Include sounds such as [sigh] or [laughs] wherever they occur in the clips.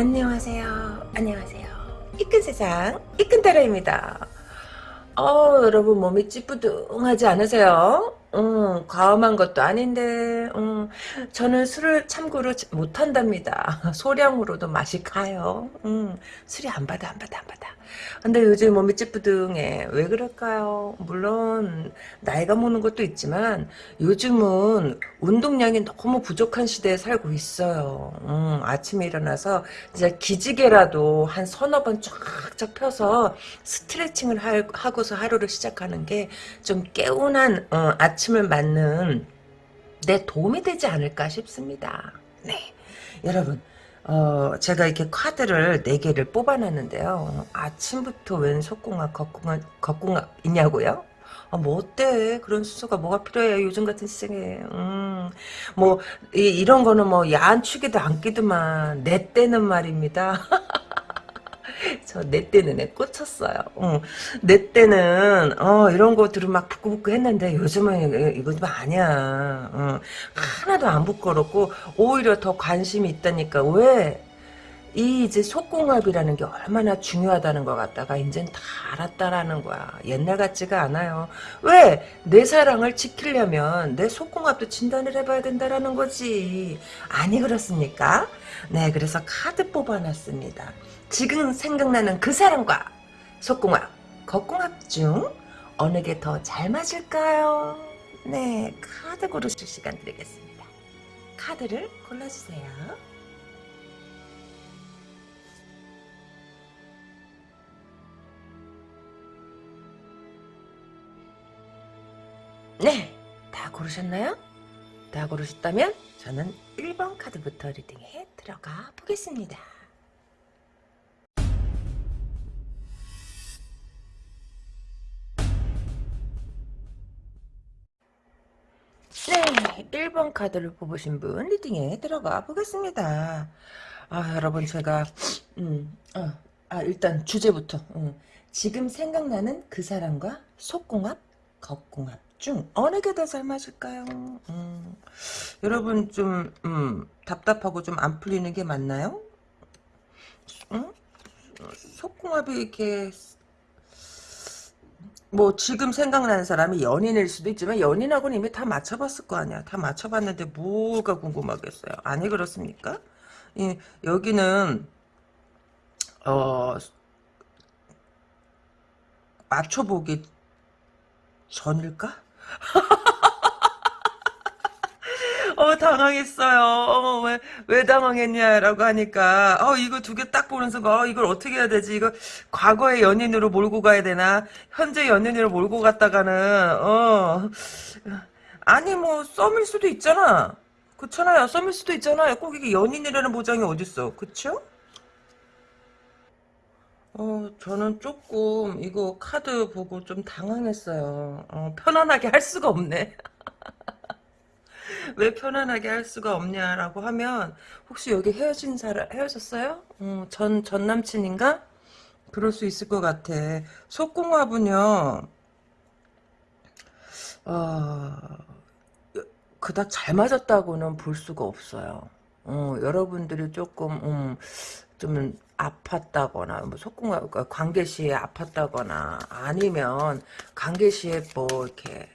안녕하세요. 안녕하세요. 이끈 세상 이끈 따라입니다. 어 여러분 몸이 찌뿌둥하지 않으세요? 음, 과음한 것도 아닌데, 음, 저는 술을 참고로 못한답니다. [laughs] 소량으로도 맛이 가요. 음, 술이 안 받아, 안 받아, 안 받아. 근데 요즘 몸이 찌뿌둥해. 왜 그럴까요? 물론, 나이가 먹는 것도 있지만, 요즘은 운동량이 너무 부족한 시대에 살고 있어요. 음, 아침에 일어나서, 진짜 기지개라도 한 서너 번 쫙쫙 펴서 스트레칭을 하고서 하루를 시작하는 게 좀 개운한, 어, 아침 아침을 맞는 내 도움이 되지 않을까 싶습니다. 네. 여러분, 어, 제가 이렇게 카드를 4개를 뽑아놨는데요. 아침부터 웬 속궁합, 겉궁합, 겉궁합 있냐고요? 아, 뭐 어때? 그런 순서가 뭐가 필요해? 요즘 같은 시장에. 음, 뭐, 이, 런 거는 뭐, 야한 축에도 안 끼더만, 내 때는 말입니다. [laughs] [laughs] 저 내 때는 애 꽂혔어요. 어. 내 때는 어, 이런 거 들으면 막 부끄부끄 했는데 요즘은 이거 좀 아니야. 어. 하나도 안 부끄럽고 오히려 더 관심이 있다니까. 왜? 이 이제 속궁합이라는 게 얼마나 중요하다는 것 같다가 이젠 다 알았다라는 거야. 옛날 같지가 않아요. 왜? 내 사랑을 지키려면 내 속궁합도 진단을 해봐야 된다라는 거지. 아니 그렇습니까? 네, 그래서 카드 뽑아놨습니다. 지금 생각나는 그 사람과 속궁합, 겉궁합 중 어느 게 더 잘 맞을까요? 네, 카드 고르실 시간 드리겠습니다. 카드를 골라주세요. 네, 다 고르셨나요? 다 고르셨다면 저는 1번 카드부터 리딩에 들어가 보겠습니다. 1번 카드를 뽑으신 분 리딩에 들어가 보겠습니다. 아, 여러분 제가 음, 어, 아, 일단 주제부터 음, 지금 생각나는 그 사람과 속궁합, 겉궁합 중 어느 게 더 잘 맞을까요? 음, 여러분 좀 음, 답답하고 좀 안 풀리는 게 맞나요? 응? 속궁합이 이렇게 뭐 지금 생각나는 사람이 연인일 수도 있지만 연인하고는 이미 다 맞춰봤을 거 아니야. 다 맞춰봤는데 뭐가 궁금하겠어요. 아니 그렇습니까? 예, 여기는 어 맞춰보기 전일까? [laughs] 어, 당황했어요. 어, 왜, 왜 당황했냐라고 하니까, 어, 이거 두 개 딱 보는 순간, 어, 이걸 어떻게 해야 되지? 이거 과거의 연인으로 몰고 가야 되나? 현재 연인으로 몰고 갔다가는, 어, 아니, 뭐, 썸일 수도 있잖아. 그렇잖아요. 썸일 수도 있잖아요. 꼭 이게 연인이라는 보장이 어딨어. 그쵸? 어, 저는 조금 이거 카드 보고 좀 당황했어요. 어, 편안하게 할 수가 없네. [laughs] 왜 편안하게 할 수가 없냐라고 하면 혹시 여기 헤어진 사람 헤어졌어요? 음, 전, 전 남친인가? 그럴 수 있을 것 같아. 속궁합은요. 어, 그닥 잘 맞았다고는 볼 수가 없어요. 어, 여러분들이 조금 음, 좀 아팠다거나 뭐 속궁합 그러니까 관계 시에 아팠다거나 아니면 관계 시에 뭐 이렇게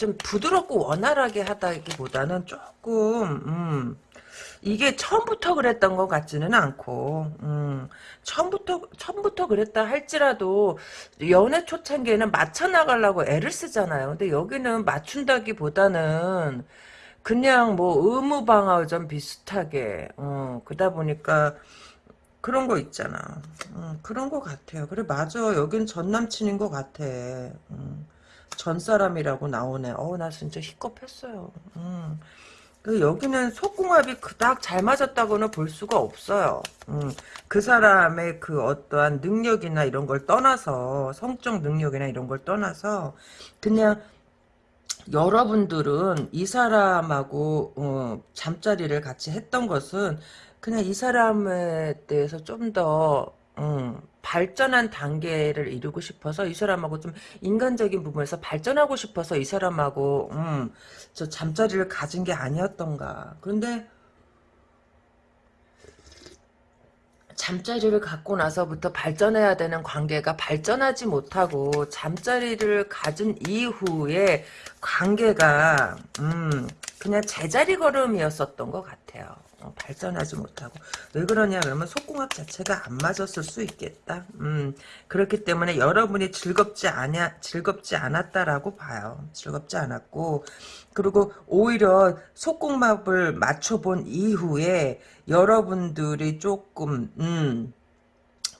좀 부드럽고 원활하게 하다기보다는 조금 음, 이게 처음부터 그랬던 것 같지는 않고 음, 처음부터 처음부터 그랬다 할지라도 연애 초창기에는 맞춰 나가려고 애를 쓰잖아요. 근데 여기는 맞춘다기보다는 그냥 뭐 의무 방어전 비슷하게 어, 그러다 보니까 그런 거 있잖아. 음, 그런 거 같아요. 그래 맞아. 여긴 전 남친인 것 같아. 음. 전 사람이라고 나오네. 어, 나 진짜 희겁했어요. 음. 그 여기는 속궁합이 그닥 잘 맞았다고는 볼 수가 없어요. 음, 그 사람의 그 어떠한 능력이나 이런 걸 떠나서 성적 능력이나 이런 걸 떠나서 그냥 여러분들은 이 사람하고 어, 잠자리를 같이 했던 것은 그냥 이 사람에 대해서 좀더 음, 발전한 단계를 이루고 싶어서 이 사람하고 좀 인간적인 부분에서 발전하고 싶어서 이 사람하고 음, 저 잠자리를 가진 게 아니었던가. 그런데 잠자리를 갖고 나서부터 발전해야 되는 관계가 발전하지 못하고 잠자리를 가진 이후에 관계가 음 그냥 제자리 걸음이었었던 것 같아요. 어, 발전하지 못하고 왜 그러냐 그러면 속궁합 자체가 안 맞았을 수 있겠다. 음 그렇기 때문에 여러분이 즐겁지 않냐 즐겁지 않았다라고 봐요. 즐겁지 않았고 그리고 오히려 속궁합을 맞춰본 이후에 여러분들이 조금 음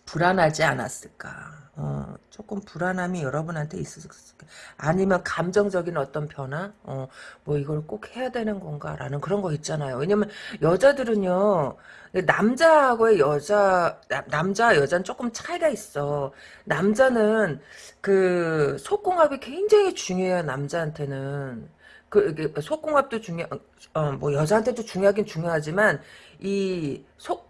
불안하지 않았을까. 어, 조금 불안함이 여러분한테 있었을까. 아니면 감정적인 어떤 변화? 어, 뭐 이걸 꼭 해야 되는 건가라는 그런 거 있잖아요. 왜냐면 여자들은요. 남자하고의 여자 남자 여자는 조금 차이가 있어. 남자는 그 속궁합이 굉장히 중요해요. 남자한테는. 그 이게 속궁합도 중요 어뭐 여자한테도 중요하긴 중요하지만 이속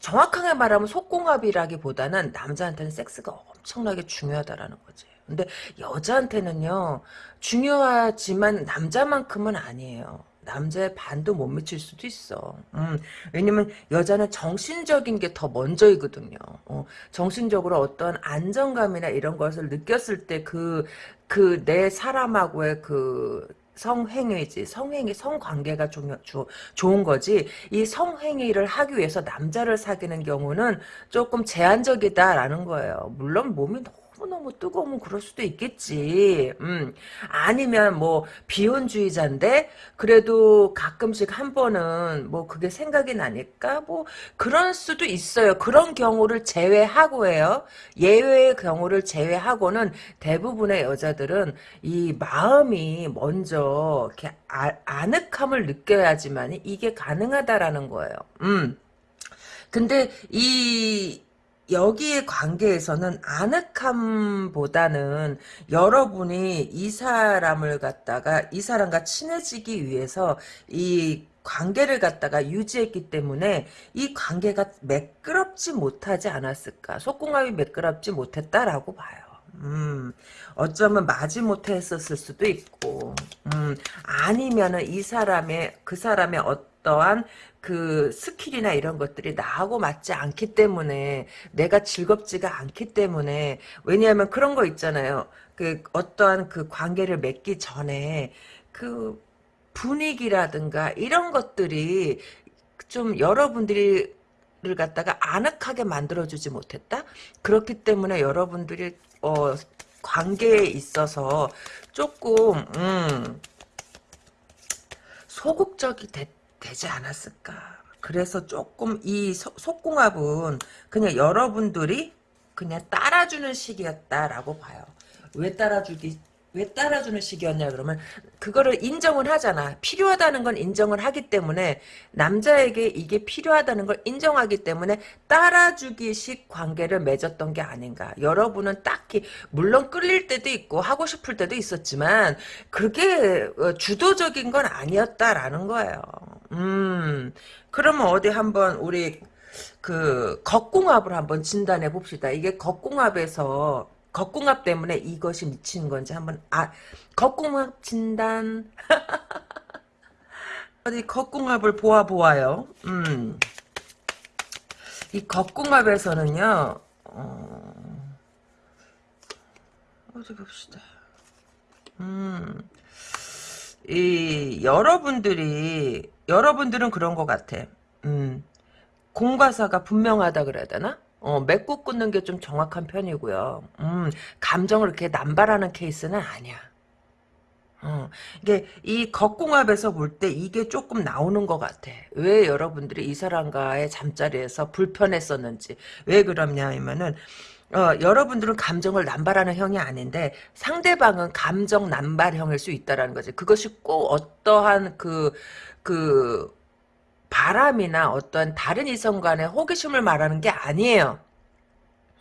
정확하게 말하면 속궁합이라기보다는 남자한테는 섹스가 엄청나게 중요하다라는 거지. 근데 여자한테는요 중요하지만 남자만큼은 아니에요. 남자의 반도 못 미칠 수도 있어. 음, 왜냐면 여자는 정신적인 게 더 먼저이거든요. 어, 정신적으로 어떤 안정감이나 이런 것을 느꼈을 때 그, 그 내 사람하고의 그 성행위지. 성행위, 성관계가 중 주, 좋은 거지. 이 성행위를 하기 위해서 남자를 사귀는 경우는 조금 제한적이다라는 거예요. 물론 몸이 너무너무 뜨거우면 그럴 수도 있겠지. 음. 아니면 뭐 비혼주의자인데 그래도 가끔씩 한 번은 뭐 그게 생각이 나니까 뭐 그럴 수도 있어요. 그런 경우를 제외하고예요. 예외의 경우를 제외하고는 대부분의 여자들은 이 마음이 먼저 이렇게 아, 아늑함을 느껴야지만 이게 가능하다라는 거예요. 음. 근데 이 여기의 관계에서는 아늑함보다는 여러분이 이 사람을 갖다가 이 사람과 친해지기 위해서 이 관계를 갖다가 유지했기 때문에 이 관계가 매끄럽지 못하지 않았을까 속궁합이 매끄럽지 못했다라고 봐요. 음, 어쩌면 마지못해 했었을 수도 있고, 음, 아니면은 이 사람의, 그 사람의 어 떠한 그 skill이나 이런 것들이 나하고 맞지 않기 때문에 내가 즐겁지가 않기 때문에 왜냐하면 그런 거 있잖아요. 그 어떠한 그 관계를 맺기 전에 그 분위기라든가 이런 것들이 좀 여러분들이 를 갖다가 아늑하게 만들어주지 못했다? 그렇기 때문에 여러분들이 어, 관계에 있어서 조금 음, 소극적이 됐 되지 않았을까. 그래서 조금 이 소, 속궁합은 그냥 여러분들이 그냥 따라주는 시기였다라고 봐요. 왜 따라주기 왜 따라주는 식이었냐 그러면 그거를 인정을 하잖아. 필요하다는 건 인정을 하기 때문에 남자에게 이게 필요하다는 걸 인정하기 때문에 따라주기식 관계를 맺었던 게 아닌가. 여러분은 딱히 물론 끌릴 때도 있고 하고 싶을 때도 있었지만 그게 어, 주도적인 건 아니었다라는 거예요. 음 그러면 어디 한번 우리 그 겉궁합을 한번 진단해 봅시다. 이게 겉궁합에서 겉궁합 때문에 이것이 미치는 건지 한번 아 겉궁합 진단 [laughs] 어디 겉궁합을 보아 보아요. 음. 이 겉궁합에서는요. 어, 어디 봅시다. 음. 이 여러분들이 여러분들은 그런 것 같아. 음. 공과사가 분명하다 그래야 되나? 어, 맺고 끊는 게 좀 정확한 편이고요. 음, 감정을 이렇게 남발하는 케이스는 아니야. 어, 이게 이 겉궁합에서 볼 때 이게 조금 나오는 것 같아. 왜 여러분들이 이 사람과의 잠자리에서 불편했었는지. 왜 그러냐 하면은 어, 여러분들은 감정을 남발하는 형이 아닌데 상대방은 감정 남발형일 수 있다라는 거지. 그것이 꼭 어떠한 그, 그, 바람이나 어떤 다른 이성 간의 호기심을 말하는 게 아니에요.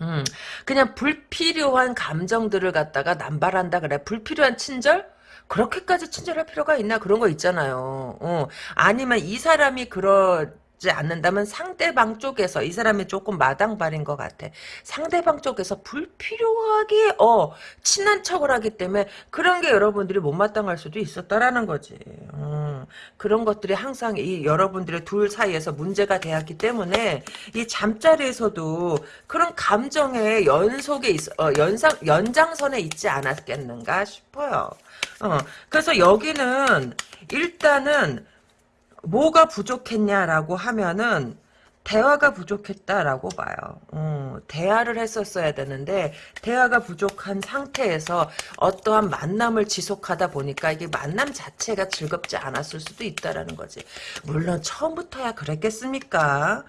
음, 그냥 불필요한 감정들을 갖다가 남발한다 그래. 불필요한 친절? 그렇게까지 친절할 필요가 있나 그런 거 있잖아요. 어. 아니면 이 사람이 그런 지 않는다면 상대방 쪽에서 이 사람이 조금 마당발인 것 같아. 상대방 쪽에서 불필요하게 어 친한 척을 하기 때문에 그런 게 여러분들이 못마땅할 수도 있었다라는 거지. 음, 그런 것들이 항상 이 여러분들의 둘 사이에서 문제가 되었기 때문에 이 잠자리에서도 그런 감정의 연속에 있, 어, 연상 연장선에 있지 않았겠는가 싶어요. 어, 그래서 여기는 일단은 뭐가 부족했냐라고 하면은 대화가 부족했다라고 봐요. 어, 대화를 했었어야 되는데 대화가 부족한 상태에서 어떠한 만남을 지속하다 보니까 이게 만남 자체가 즐겁지 않았을 수도 있다라는 거지. 물론 처음부터야 그랬겠습니까?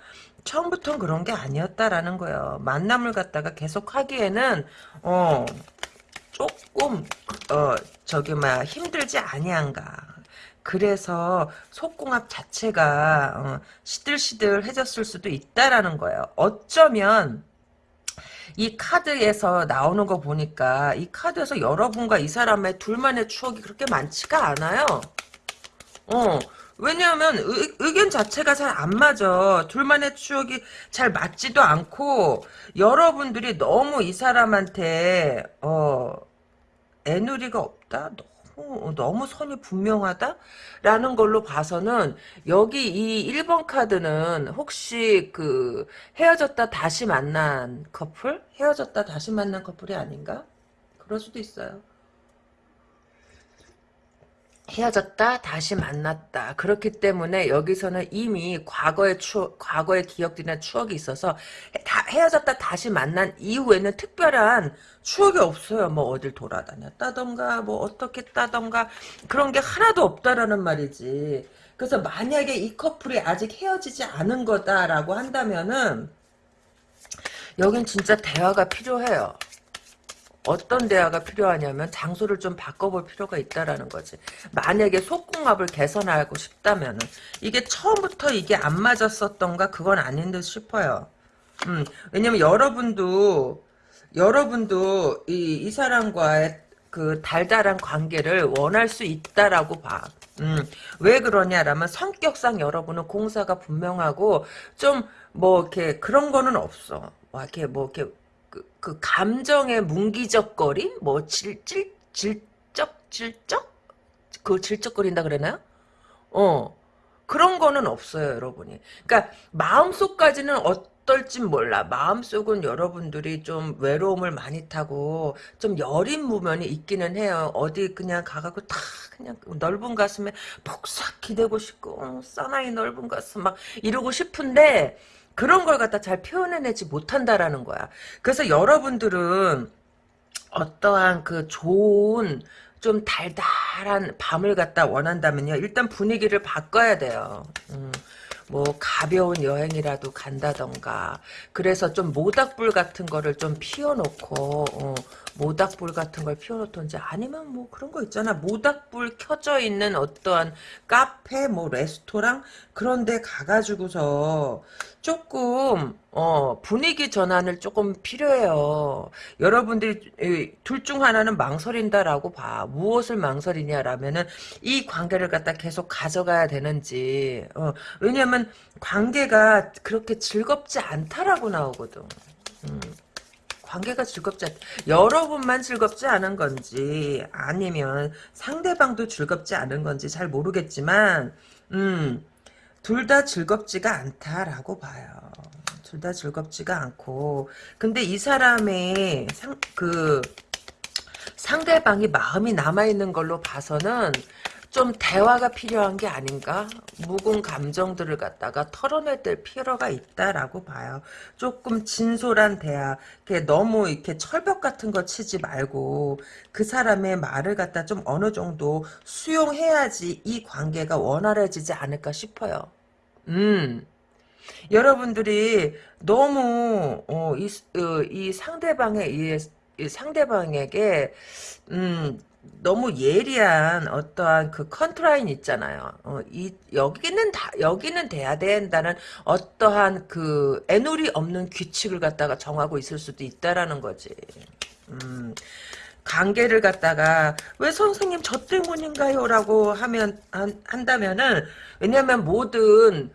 처음부터는 그런 게 아니었다라는 거예요. 만남을 갖다가 계속 하기에는 어 조금 어 저기 막 힘들지 아니한가. 그래서 속궁합 자체가 어, 시들시들해졌을 수도 있다라는 거예요. 어쩌면 이 카드에서 나오는 거 보니까 이 카드에서 여러분과 이 사람의 둘만의 추억이 그렇게 많지가 않아요. 어, 왜냐하면 의, 의견 자체가 잘 안 맞아. 둘만의 추억이 잘 맞지도 않고 여러분들이 너무 이 사람한테 어 애누리가 없다. 너무 너무 선이 분명하다라는 걸로 봐서는 여기 이 1번 카드는 혹시 그 헤어졌다 다시 만난 커플? 헤어졌다 다시 만난 커플이 아닌가? 그럴 수도 있어요. 헤어졌다 다시 만났다. 그렇기 때문에 여기서는 이미 과거의 추억 과거의 기억들이나 추억이 있어서 다 헤어졌다 다시 만난 이후에는 특별한 추억이 없어요. 뭐 어딜 돌아다녔다던가 뭐 어떻게 했다던가. 그런 게 하나도 없다라는 말이지. 그래서 만약에 이 커플이 아직 헤어지지 않은 거다라고 한다면은 여긴 진짜 대화가 필요해요 어떤 대화가 필요하냐면 장소를 좀 바꿔볼 필요가 있다라는 거지. 만약에 속궁합을 개선하고 싶다면은 이게 처음부터 이게 안 맞았었던가 그건 아닌 듯 싶어요. 음, 왜냐면 여러분도 여러분도 이, 이 사람과의 그 달달한 관계를 원할 수 있다라고 봐. 음, 왜 그러냐라면 성격상 여러분은 공사가 분명하고 좀 뭐 이렇게 그런 거는 없어. 와, 이렇게 뭐 이렇게 그, 그 감정의 뭉기적거림? 뭐 질, 질, 질적? 질적? 그 질적거린다 그러나요? 어. 그런 거는 없어요, 여러분이. 그러니까 마음속까지는 어떨진 몰라. 마음속은 여러분들이 좀 외로움을 많이 타고 좀 여린 무면이 있기는 해요. 어디 그냥 가갖고 다 그냥 넓은 가슴에 폭삭 기대고 싶고 어, 사나이 넓은 가슴 막 이러고 싶은데 그런 걸 갖다 잘 표현해내지 못한다라는 거야. 그래서 여러분들은 어떠한 그 좋은 좀 달달한 밤을 갖다 원한다면요. 일단 분위기를 바꿔야 돼요. 음. 뭐 가벼운 여행이라도 간다던가. 그래서 좀 모닥불 같은 거를 좀 피워놓고 어, 모닥불 같은 걸 피워놓던지 아니면 뭐 그런 거 있잖아. 모닥불 켜져 있는 어떠한 카페 뭐 레스토랑 그런 데 가가지고서 조금 어 분위기 전환을 조금 필요해요 여러분들이 둘 중 하나는 망설인다라고 봐 무엇을 망설이냐라면은 이 관계를 갖다 계속 가져가야 되는지 어, 왜냐면 관계가 그렇게 즐겁지 않다라고 나오거든 음. 관계가 즐겁지 않, 여러분만 즐겁지 않은 건지, 아니면 상대방도 즐겁지 않은 건지 잘 모르겠지만, 음, 둘 다 즐겁지가 않다라고 봐요. 둘 다 즐겁지가 않고, 근데 이 사람의 상, 그, 상대방이 마음이 남아있는 걸로 봐서는, 좀 대화가 필요한 게 아닌가? 묵은 감정들을 갖다가 털어낼 필요가 있다라고 봐요. 조금 진솔한 대화, 이렇게 너무 이렇게 철벽 같은 거 치지 말고 그 사람의 말을 갖다 좀 어느 정도 수용해야지 이 관계가 원활해지지 않을까 싶어요. 음. 여러분들이 너무 어, 이, 어, 이 상대방의 이, 이 상대방에게 음 너무 예리한 어떠한 그 컨트라인 있잖아요. 어, 이 여기는 다 여기는 돼야 된다는 어떠한 그 애누리 없는 규칙을 갖다가 정하고 있을 수도 있다라는 거지. 음, 관계를 갖다가 왜 선생님 저 때문인가요? 라고 하면 한, 한다면은 왜냐면 모든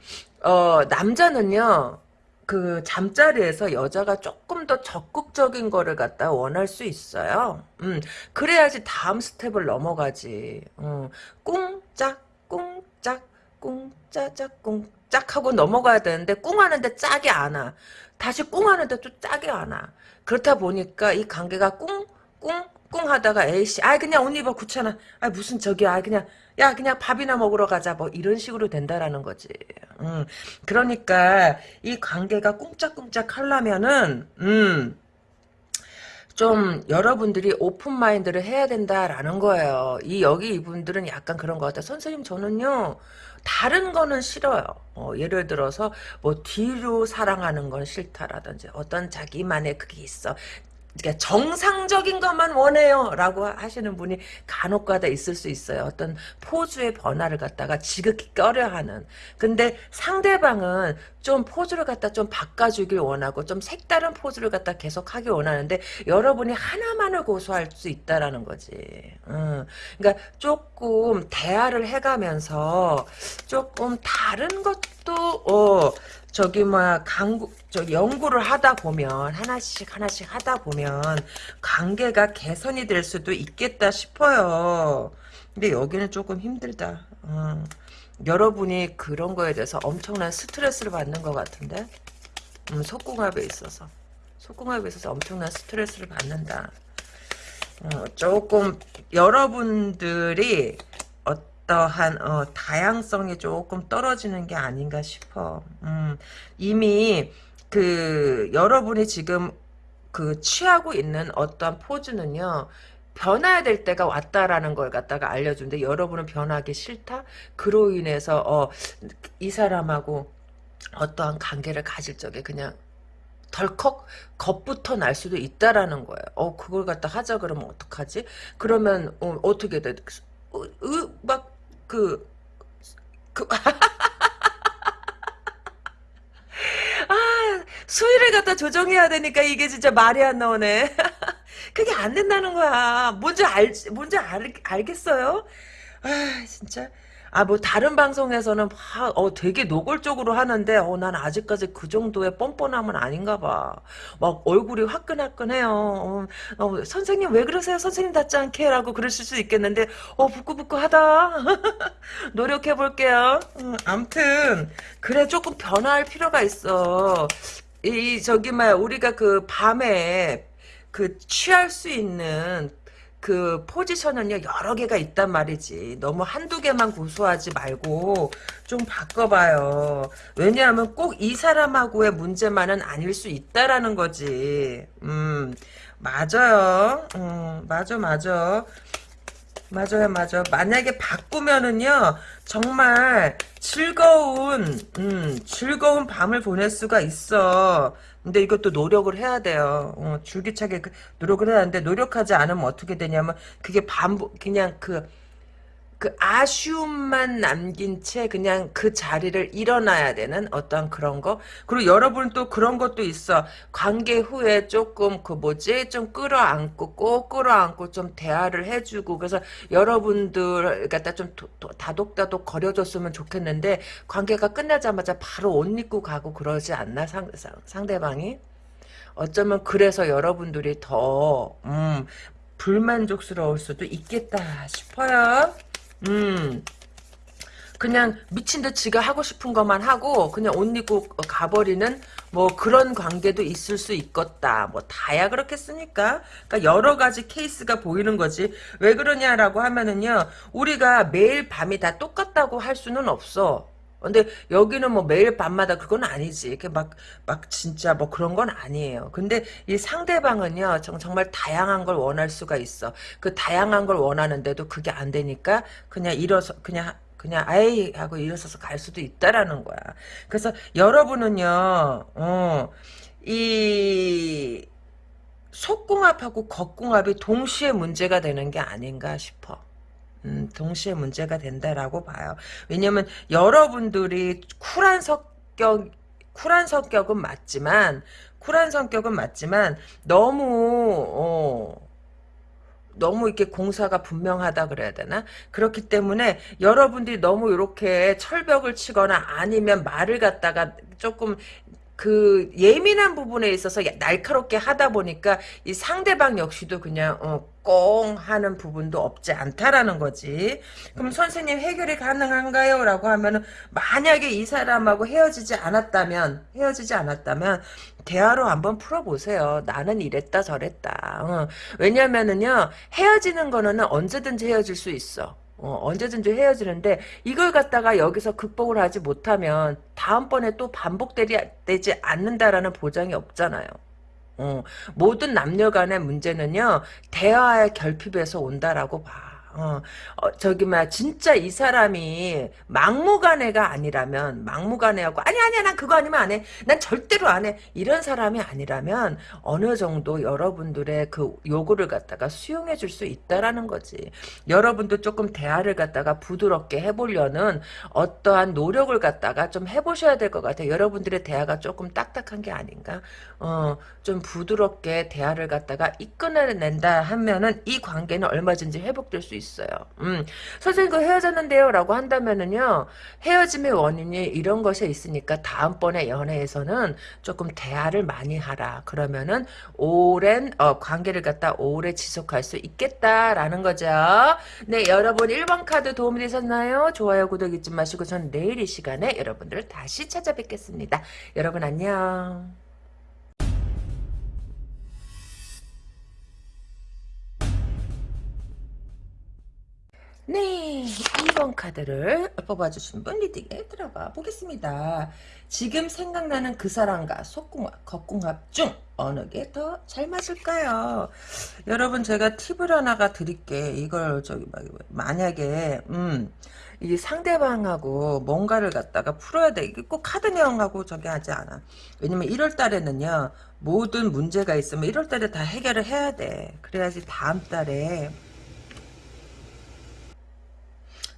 어, 남자는요, 그 잠자리에서 여자가 조금 더 적극적인 거를 갖다 원할 수 있어요. 음, 그래야지 다음 스텝을 넘어가지. 음, 꿍짝, 꿍짝, 꿍짜짝, 꿍짝 하고 넘어가야 되는데, 꿍 하는데 짝이 안 와. 다시 꿍 하는데 또 짝이 안 와. 그렇다 보니까 이 관계가 꿍, 꿍, 꿍 하다가 에이씨, 아 그냥 옷 입어 귀찮아. 아 무슨 저기야, 아 그냥 야 그냥 밥이나 먹으러 가자 뭐 이런 식으로 된다라는 거지. 음, 그러니까 이 관계가 꿍짝꿍짝 하려면은 음. 좀 여러분들이 오픈 마인드를 해야 된다라는 거예요. 이 여기 이분들은 약간 그런 것 같아요. 선생님 저는요 다른 거는 싫어요. 어, 예를 들어서 뭐 뒤로 사랑하는 건 싫다라든지 어떤 자기만의 그게 있어. 그러니까 정상적인 것만 원해요 라고 하시는 분이 간혹가다 있을 수 있어요. 어떤 포즈의 변화를 갖다가 지극히 꺼려하는. 근데 상대방은 좀 포즈를 갖다 좀 바꿔주길 원하고 좀 색다른 포즈를 갖다 계속 하길 원하는데 여러분이 하나만을 고수할 수 있다라는 거지. 음, 그러니까 조금 대화를 해가면서 조금 다른 것도 어, 저기 뭐야 강구 저 연구를 하다 보면 하나씩 하나씩 하다 보면 관계가 개선이 될 수도 있겠다 싶어요. 근데 여기는 조금 힘들다. 어. 여러분이 그런 거에 대해서 엄청난 스트레스를 받는 것 같은데 음, 속궁합에 있어서 속궁합에 있어서 엄청난 스트레스를 받는다. 어, 조금 여러분들이 어떠한 어, 다양성이 조금 떨어지는 게 아닌가 싶어. 음, 이미 그 여러분이 지금 그 취하고 있는 어떠한 포즈는요. 변해야 될 때가 왔다라는 걸 갖다가 알려준데 여러분은 변하기 싫다? 그로 인해서 어, 이 사람하고 어떠한 관계를 가질 적에 그냥 덜컥 겁부터 날 수도 있다라는 거예요. 어 그걸 갖다 하자 그러면 어떡하지? 그러면 어, 떻게 돼? 어, 막 그, 그, [laughs] 아, 수위를 갖다 조정해야 되니까 이게 진짜 말이 안 나오네. [laughs] 그게 안 된다는 거야. 뭔지 알, 뭔지 알, 알겠어요? 아, 진짜. 아, 뭐, 다른 방송에서는 막, 어, 되게 노골적으로 하는데, 어, 난 아직까지 그 정도의 뻔뻔함은 아닌가 봐. 막, 얼굴이 화끈화끈해요. 어, 어, 선생님 왜 그러세요? 선생님 닿지 않게? 라고 그러실 수 있겠는데, 어, 부끄부끄하다. [laughs] 노력해 볼게요. 음, 암튼, 그래, 조금 변화할 필요가 있어. 이, 저기, 막, 우리가 그 밤에, 그, 취할 수 있는, 그 포지션은요 여러 개가 있단 말이지. 너무 한두 개만 고수하지 말고 좀 바꿔봐요. 왜냐하면 꼭 이 사람하고의 문제만은 아닐 수 있다라는 거지. 음 맞아요. 음 맞아 맞아. 맞아요 맞아. 만약에 바꾸면은요 정말 즐거운 음 즐거운 밤을 보낼 수가 있어 근데 이것도 노력을 해야 돼요. 어, 줄기차게 그 노력을 해야 하는데 노력하지 않으면 어떻게 되냐면 그게 반복 그냥 그, 그 아쉬움만 남긴 채 그냥 그 자리를 일어나야 되는 어떤 그런 거? 그리고 여러분 또 그런 것도 있어. 관계 후에 조금 그 뭐지? 좀 끌어안고 꼭 끌어안고 좀 대화를 해주고. 그래서 여러분들 갖다 좀 도, 도, 다독다독 거려줬으면 좋겠는데 관계가 끝나자마자 바로 옷 입고 가고 그러지 않나 상, 상, 상대방이? 어쩌면 그래서 여러분들이 더 음, 불만족스러울 수도 있겠다 싶어요. 음. 그냥 미친 듯 지가 하고 싶은 것만 하고 그냥 옷 입고 가버리는 뭐 그런 관계도 있을 수 있겠다. 뭐 다야 그렇겠습니까? 그러니까 여러 가지 케이스가 보이는 거지. 왜 그러냐라고 하면은요. 우리가 매일 밤이 다 똑같다고 할 수는 없어. 근데 여기는 뭐 매일 밤마다 그건 아니지. 이렇게 막, 막 진짜 뭐 그런 건 아니에요. 근데 이 상대방은요, 정말 다양한 걸 원할 수가 있어. 그 다양한 걸 원하는데도 그게 안 되니까 그냥 일어서, 그냥 그냥 아이 하고 일어서서 갈 수도 있다라는 거야. 그래서 여러분은요, 어, 이 속궁합하고 겉궁합이 동시에 문제가 되는 게 아닌가 싶어. 음, 동시에 문제가 된다라고 봐요. 왜냐면 여러분들이 쿨한 성격 쿨한 성격은 맞지만 쿨한 성격은 맞지만 너무 어, 너무 이렇게 공사가 분명하다 그래야 되나? 그렇기 때문에 여러분들이 너무 이렇게 철벽을 치거나 아니면 말을 갖다가 조금 그 예민한 부분에 있어서 날카롭게 하다 보니까 이 상대방 역시도 그냥 어, 꽁 하는 부분도 없지 않다라는 거지. 그럼 선생님 해결이 가능한가요? 라고 하면은 만약에 이 사람하고 헤어지지 않았다면 헤어지지 않았다면 대화로 한번 풀어보세요. 나는 이랬다 저랬다. 어. 왜냐면은요 헤어지는 거는 언제든지 헤어질 수 있어. 어, 언제든지 헤어지는데 이걸 갖다가 여기서 극복을 하지 못하면 다음번에 또 반복되지 않는다라는 보장이 없잖아요. 어, 모든 남녀 간의 문제는요 대화의 결핍에서 온다라고 봐. 어, 어, 저기, 막, 진짜 이 사람이 막무가내가 아니라면, 막무가내하고, 아니, 아니야, 난 그거 아니면 안 해. 난 절대로 안 해. 이런 사람이 아니라면, 어느 정도 여러분들의 그 요구를 갖다가 수용해 줄 수 있다라는 거지. 여러분도 조금 대화를 갖다가 부드럽게 해 보려는 어떠한 노력을 갖다가 좀 해 보셔야 될 것 같아요. 여러분들의 대화가 조금 딱딱한 게 아닌가? 어, 좀 부드럽게 대화를 갖다가 이끌어 낸다 하면은 이 관계는 얼마든지 회복될 수 있어요. 있어요. 음, 선생님 그 헤어졌는데요 라고 한다면은요 헤어짐의 원인이 이런 것에 있으니까 다음번에 연애에서는 조금 대화를 많이 하라. 그러면은 오랜 어, 관계를 갖다 오래 지속할 수 있겠다라는 거죠. 네 여러분 1번 카드 도움이 되셨나요? 좋아요 구독 잊지 마시고 전 내일 이 시간에 여러분들을 다시 찾아뵙겠습니다. 여러분 안녕. 네, 2번 카드를 뽑아주신 분 리딩에 들어가 보겠습니다. 지금 생각나는 그 사람과 속궁합, 겉궁합 중 어느 게 더 잘 맞을까요? 여러분 제가 팁을 하나가 드릴게. 이걸 저기 만약에 음, 이 상대방하고 뭔가를 갖다가 풀어야 돼. 이게 꼭 카드 내용하고 저기 하지 않아. 왜냐면 1월 달에는요. 모든 문제가 있으면 1월 달에 다 해결을 해야 돼. 그래야지 다음 달에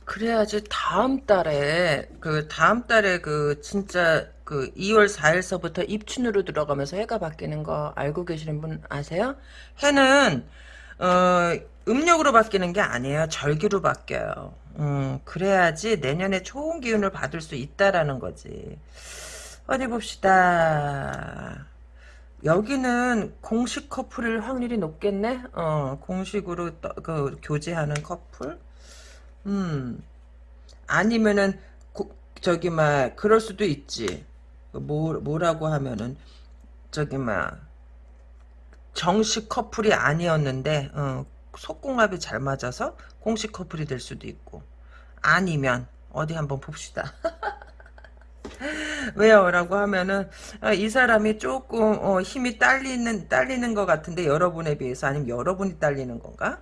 그래야지 다음 달에 그 다음 달에 그 진짜 그 2월 4일서부터 입춘으로 들어가면서 해가 바뀌는 거 알고 계시는 분 아세요? 해는 어 음력으로 바뀌는 게 아니에요. 절기로 바뀌어요. 음, 그래야지 내년에 좋은 기운을 받을 수 있다라는 거지. 어디 봅시다. 여기는 공식 커플일 확률이 높겠네? 어, 공식으로 떠, 그, 교제하는 커플? 음. 아니면은 고, 저기 막 그럴 수도 있지. 뭐 뭐라고 하면은 저기 막 정식 커플이 아니었는데 어, 속궁합이 잘 맞아서 공식 커플이 될 수도 있고 아니면 어디 한번 봅시다. [laughs] 왜요? 라고 하면은 아, 이 사람이 조금 어, 힘이 딸리는 딸리는 것 같은데 여러분에 비해서 아니면 여러분이 딸리는 건가?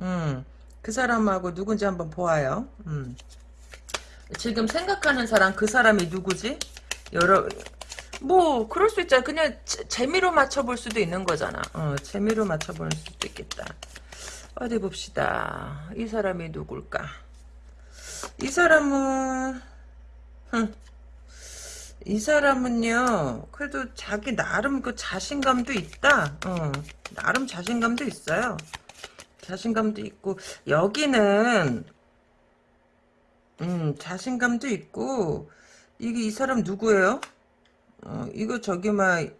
음. 그 사람하고 누군지 한번 보아요. 음. 지금 생각하는 사람 그 사람이 누구지? 여러 뭐 그럴 수 있잖아. 그냥 재미로 맞춰볼 수도 있는 거잖아. 어, 재미로 맞춰볼 수도 있겠다. 어디 봅시다. 이 사람이 누굴까? 이 사람은 흠, 이 사람은요. 그래도 자기 나름 그 자신감도 있다. 어, 나름 자신감도 있어요. 자신감도 있고 여기는 음 자신감도 있고 이게 이 사람 누구예요? 어 이거 저기 막이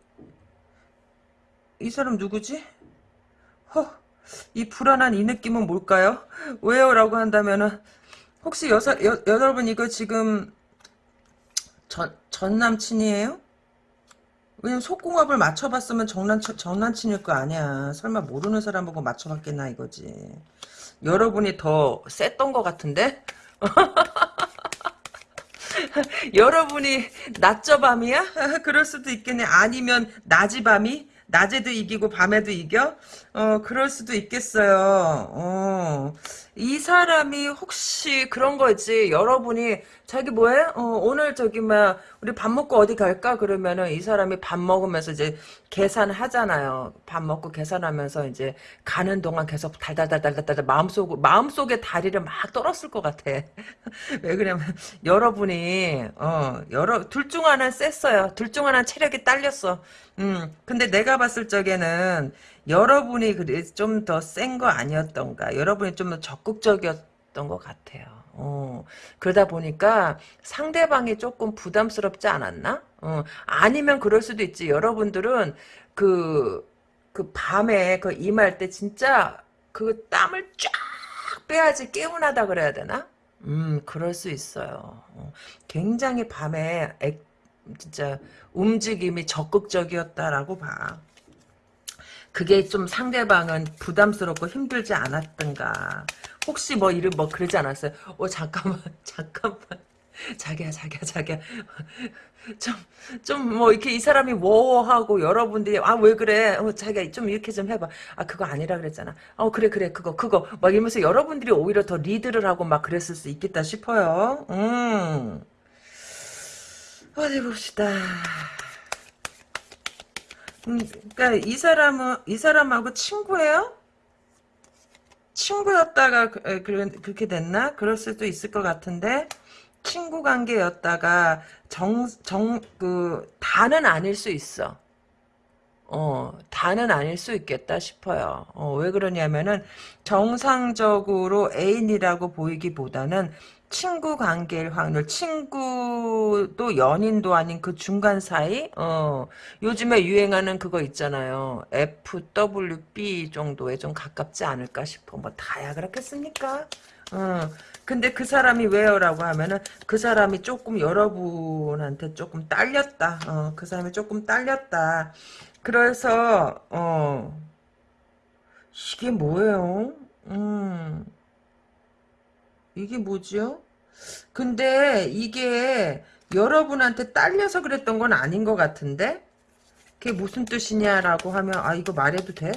사람 누구지? 허, 이 불안한 이 느낌은 뭘까요? 왜요? 라고 한다면은 혹시 여사, 여, 여러분 이거 지금 전, 전 남친이에요? 왜냐면 속궁합을 맞춰봤으면 정난, 정난친일 거 아니야. 설마 모르는 사람 보고 맞춰봤겠나 이거지. 여러분이 더 셌던 것 같은데? [laughs] 여러분이 낮저 밤이야? [laughs] 그럴 수도 있겠네. 아니면 낮이 밤이? 낮에도 이기고 밤에도 이겨? 어, 그럴 수도 있겠어요. 어, 이 사람이 혹시 그런 거지 여러분이 자기 뭐해? 어, 오늘 저기 막 우리 밥 먹고 어디 갈까? 그러면은 이 사람이 밥 먹으면서 이제 계산하잖아요. 밥 먹고 계산하면서 이제 가는 동안 계속 달달달달달달 마음속 마음속에 다리를 막 떨었을 것 같아. [laughs] 왜 그러냐면 여러분이 어 여러 둘 중 하나는 셌어요. 둘 중 하나는 체력이 딸렸어. 음 근데 내가 봤을 적에는 여러분이 그래 좀더 센 거 아니었던가. 여러분이 좀 더 적극적이었던 것 같아요. 어, 그러다 보니까 상대방이 조금 부담스럽지 않았나? 어, 아니면 그럴 수도 있지. 여러분들은 그, 그 밤에 그 임할 때 진짜 그 땀을 쫙 빼야지 개운하다 그래야 되나? 음, 그럴 수 있어요. 어, 굉장히 밤에 액, 진짜 움직임이 적극적이었다라고 봐. 그게 좀 상대방은 부담스럽고 힘들지 않았던가. 혹시 뭐 이름 뭐 그러지 않았어요? 어 잠깐만 [laughs] 잠깐만. 자기야 자기야 자기야. 좀 좀 뭐 이렇게 이 사람이 워하고 여러분들이 아 왜 그래? 어 자기야 좀 이렇게 좀 해봐. 아 그거 아니라 그랬잖아. 어 그래 그래 그거 그거. 막 이러면서 여러분들이 오히려 더 리드를 하고 막 그랬을 수 있겠다 싶어요. 음. 어디 봅시다 음, 그러니까 이 사람은 이 사람하고 친구예요? 친구였다가 그, 그렇게 됐나? 그럴 수도 있을 것 같은데 친구 관계였다가 정, 정, 그, 다는 아닐 수 있어. 어, 다는 아닐 수 있겠다 싶어요. 어, 왜 그러냐면은 정상적으로 애인이라고 보이기보다는 친구 관계일 확률, 친구도 연인도 아닌 그 중간 사이, 어, 요즘에 유행하는 그거 있잖아요. FWB 정도에 좀 가깝지 않을까 싶어. 뭐, 다야 그렇겠습니까? 어, 근데 그 사람이 왜요라고 하면은 그 사람이 조금 여러분한테 조금 딸렸다. 어, 그 사람이 조금 딸렸다. 그래서, 어, 이게 뭐예요? 음. 이게 뭐죠? 근데 이게 여러분한테 딸려서 그랬던 건 아닌 것 같은데? 그게 무슨 뜻이냐라고 하면 아 이거 말해도 돼?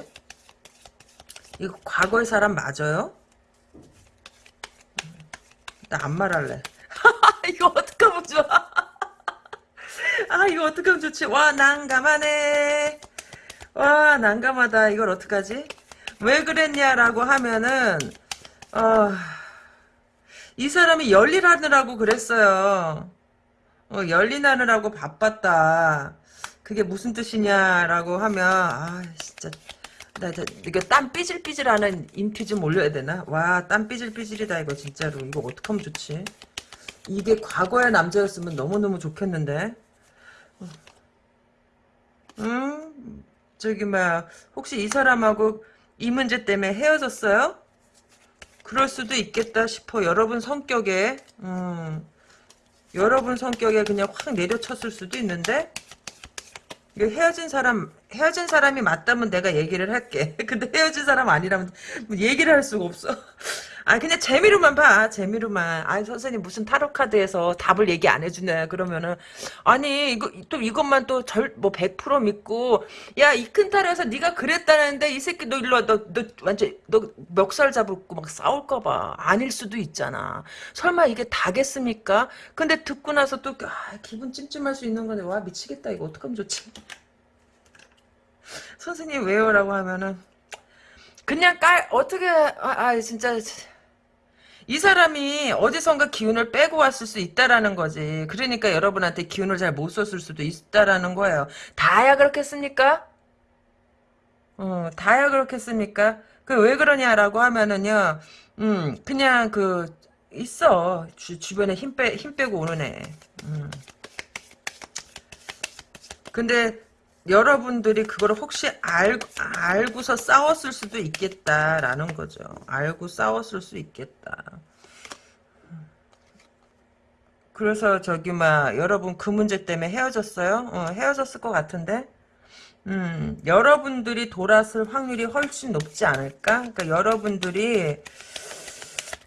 이거 과거의 사람 맞아요? 나 안 말할래. [laughs] 이거 어떡하면 좋아? [laughs] 아 이거 어떡하면 좋지? 와 난감하네. 와 난감하다. 이걸 어떡하지? 왜 그랬냐라고 하면은 어... 이 사람이 열일하느라고 그랬어요. 어, 열일하느라고 바빴다. 그게 무슨 뜻이냐라고 하면 아 진짜 나, 나 이거 땀 삐질삐질하는 인피 좀 올려야 되나? 와 땀 삐질삐질이다 이거 진짜로 이거 어떡하면 좋지? 이게 과거의 남자였으면 너무너무 좋겠는데 음 저기 막 혹시 이 사람하고 이 문제 때문에 헤어졌어요? 그럴 수도 있겠다 싶어. 여러분 성격에 음, 여러분 성격에 그냥 확 내려쳤을 수도 있는데 헤어진 사람 헤어진 사람이 맞다면 내가 얘기를 할게. [laughs] 근데 헤어진 사람 아니라면 뭐 얘기를 할 수가 없어. 아 그냥 재미로만 봐. 재미로만. 아니 선생님 무슨 타로 카드에서 답을 얘기 안 해주네. 그러면은 아니 이거 또 이것만 또 절 뭐 100% 믿고 야 이 큰 타로에서 네가 그랬다는데 이 새끼 너 일로 와너 너 완전 너 멱살 잡고 막 싸울까봐. 아닐 수도 있잖아. 설마 이게 다겠습니까? 근데 듣고 나서 또 아, 기분 찜찜할 수 있는 건데 와 미치겠다. 이거 어떡하면 좋지? 선생님 왜요라고 하면은 그냥 깔 어떻게 아, 아 진짜 이 사람이 어디선가 기운을 빼고 왔을 수 있다라는 거지. 그러니까 여러분한테 기운을 잘 못 썼을 수도 있다라는 거예요. 다야 그렇겠습니까? 어, 다야 그렇겠습니까? 그 왜 그러냐라고 하면은요, 음, 그냥 그, 있어. 주, 주변에 힘 빼, 힘 빼고 오는 애. 음. 근데, 여러분들이 그걸 혹시 알, 알고서 싸웠을 수도 있겠다라는 거죠. 알고 싸웠을 수 있겠다. 그래서 저기 막 여러분 그 문제 때문에 헤어졌어요? 어, 헤어졌을 것 같은데 음, 여러분들이 돌았을 확률이 훨씬 높지 않을까? 그러니까 여러분들이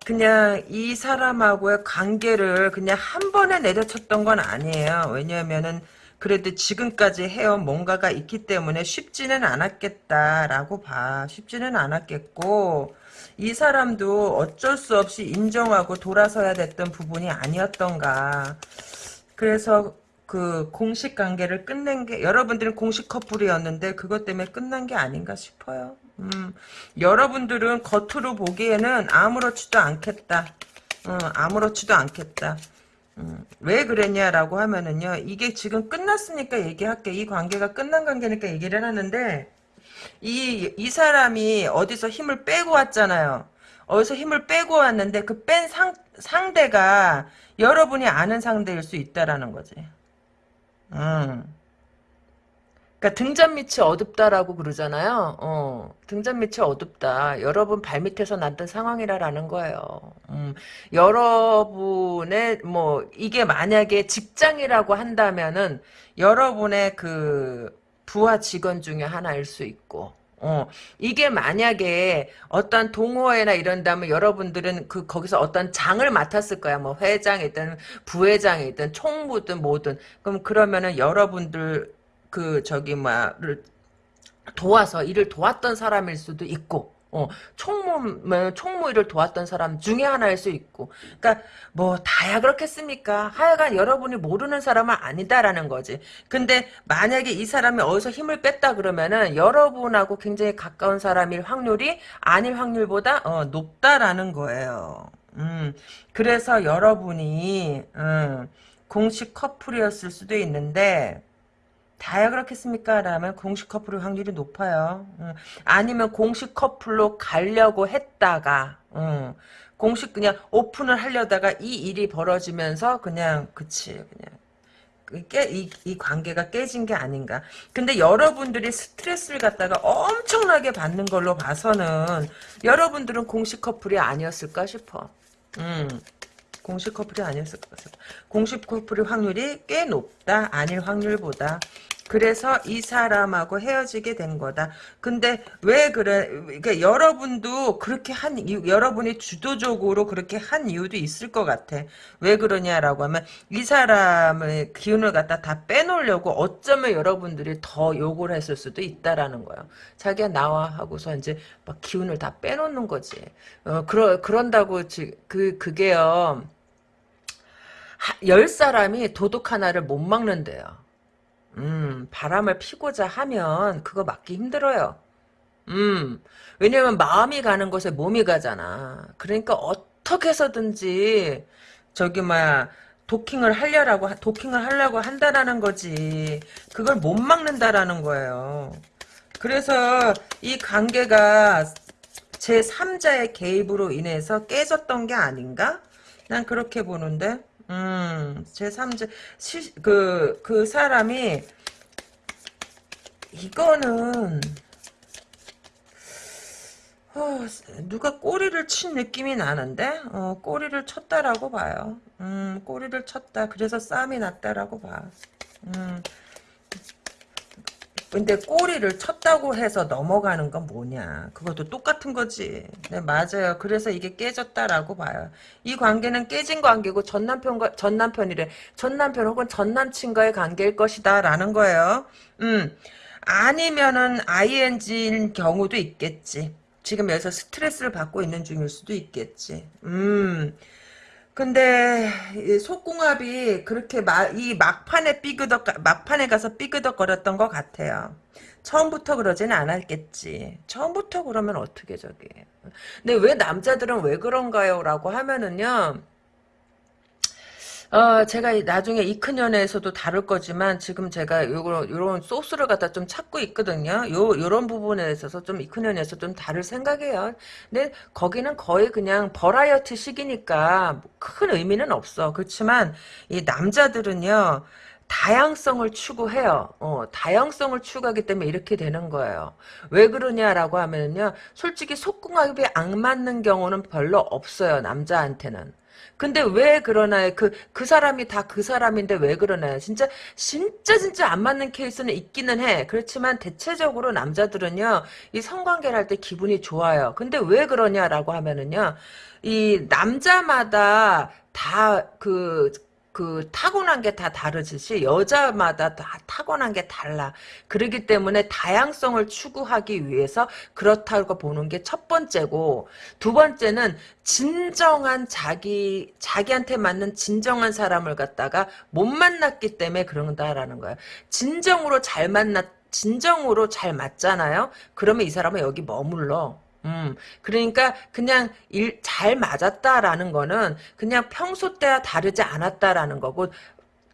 그냥 이 사람하고의 관계를 그냥 한 번에 내려쳤던 건 아니에요. 왜냐하면은 그래도 지금까지 해온 뭔가가 있기 때문에 쉽지는 않았겠다라고 봐. 쉽지는 않았겠고 이 사람도 어쩔 수 없이 인정하고 돌아서야 됐던 부분이 아니었던가. 그래서 그 공식 관계를 끝낸 게 여러분들은 공식 커플이었는데 그것 때문에 끝난 게 아닌가 싶어요. 음, 여러분들은 겉으로 보기에는 아무렇지도 않겠다. 어, 아무렇지도 않겠다. 음, 왜 그랬냐라고 하면은요, 이게 지금 끝났으니까 얘기할게. 이 관계가 끝난 관계니까 얘기를 하는데, 이, 이 사람이 어디서 힘을 빼고 왔잖아요. 어디서 힘을 빼고 왔는데, 그 뺀 상, 상대가 여러분이 아는 상대일 수 있다라는 거지. 음. 그러니까 등잔 밑이 어둡다라고 그러잖아요. 어, 등잔 밑이 어둡다. 여러분 발밑에서 났던 상황이라라는 거예요. 음, 여러분의 뭐 이게 만약에 직장이라고 한다면은 여러분의 그 부하 직원 중에 하나일 수 있고. 어, 이게 만약에 어떤 동호회나 이런다면 여러분들은 그, 거기서 어떤 장을 맡았을 거야. 뭐 회장이든 부회장이든 총무든 뭐든. 그럼 그러면은 여러분들 그 저기 뭐야를 도와서 일을 도왔던 사람일 수도 있고 어, 총무, 뭐, 총무 일을 도왔던 사람 중에 하나일 수 있고. 그니까, 뭐, 다야 그렇겠습니까? 하여간 여러분이 모르는 사람은 아니다라는 거지. 근데, 만약에 이 사람이 어디서 힘을 뺐다 그러면은, 여러분하고 굉장히 가까운 사람일 확률이 아닐 확률보다, 어, 높다라는 거예요. 음, 그래서 여러분이, 음, 공식 커플이었을 수도 있는데, 다야 그렇겠습니까? 라면 공식 커플의 확률이 높아요. 음. 아니면 공식 커플로 가려고 했다가 음. 공식 그냥 오픈을 하려다가 이 일이 벌어지면서 그냥 그치 그냥 그 깨, 이, 이 관계가 깨진 게 아닌가. 근데 여러분들이 스트레스를 갖다가 엄청나게 받는 걸로 봐서는 여러분들은 공식 커플이 아니었을까 싶어. 음. 공식 커플이 아니었을 것 같아요. 공식 커플의 확률이 꽤 높다. 아닐 확률보다. 그래서 이 사람하고 헤어지게 된 거다. 근데 왜 그래? 그러니까 여러분도 그렇게 한 이유, 여러분이 주도적으로 그렇게 한 이유도 있을 것 같아. 왜 그러냐라고 하면 이 사람의 기운을 갖다 다 빼놓으려고 어쩌면 여러분들이 더 욕을 했을 수도 있다라는 거예요. 자기가 나와 하고서 이제 막 기운을 다 빼놓는 거지. 어, 그러 그런다고 그 그게요. 열 사람이 도둑 하나를 못 막는데요. 음, 바람을 피고자 하면 그거 막기 힘들어요. 음, 왜냐면 마음이 가는 곳에 몸이 가잖아. 그러니까 어떻게 해서든지 저기 뭐야 도킹을 하려고 도킹을 하려고 한다라는 거지. 그걸 못 막는다라는 거예요. 그래서 이 관계가 제 3자의 개입으로 인해서 깨졌던 게 아닌가? 난 그렇게 보는데. 음, 제3자, 시, 그, 그 사람이, 이거는, 어, 누가 꼬리를 친 느낌이 나는데, 어, 꼬리를 쳤다라고 봐요. 음, 꼬리를 쳤다. 그래서 싸움이 났다라고 봐. 음, 근데 꼬리를 쳤다고 해서 넘어가는 건 뭐냐. 그것도 똑같은 거지. 네, 맞아요. 그래서 이게 깨졌다라고 봐요. 이 관계는 깨진 관계고 전 남편과, 전 남편이래. 전 남편 혹은 전 남친과의 관계일 것이다. 라는 거예요. 음. 아니면은 ING인 경우도 있겠지. 지금 여기서 스트레스를 받고 있는 중일 수도 있겠지. 음. 근데 속궁합이 그렇게 마, 이 막판에 삐그덕 막판에 가서 삐그덕거렸던 것 같아요. 처음부터 그러지는 않았겠지. 처음부터 그러면 어떻게 저기. 근데 왜 남자들은 왜 그런가요? 라고 하면은요. 어, 제가 나중에 이 큰 연애에서도 다룰 거지만 지금 제가 요런 요런 소스를 갖다 좀 찾고 있거든요. 요 요런 부분에 있어서 좀 이 큰 연애에서 좀 다룰 생각이에요. 근데 거기는 거의 그냥 버라이어티 식이니까 큰 의미는 없어. 그렇지만 이 남자들은요. 다양성을 추구해요. 어, 다양성을 추구하기 때문에 이렇게 되는 거예요. 왜 그러냐라고 하면요. 솔직히 속궁합이 안 맞는 경우는 별로 없어요. 남자한테는. 근데 왜 그러나요? 그, 그 사람이 다 그 사람인데 왜 그러나요? 진짜, 진짜, 진짜 안 맞는 케이스는 있기는 해. 그렇지만 대체적으로 남자들은요, 이 성관계를 할 때 기분이 좋아요. 근데 왜 그러냐라고 하면은요, 이 남자마다 다 그, 그 타고난 게 다 다르듯이 여자마다 다 타고난 게 달라. 그러기 때문에 다양성을 추구하기 위해서 그렇다고 보는 게 첫 번째고 두 번째는 진정한 자기 자기한테 맞는 진정한 사람을 갖다가 못 만났기 때문에 그런다라는 거야. 진정으로 잘 만났 진정으로 잘 맞잖아요. 그러면 이 사람은 여기 머물러. 음, 그러니까 그냥 일 잘 맞았다라는 거는 그냥 평소 때와 다르지 않았다라는 거고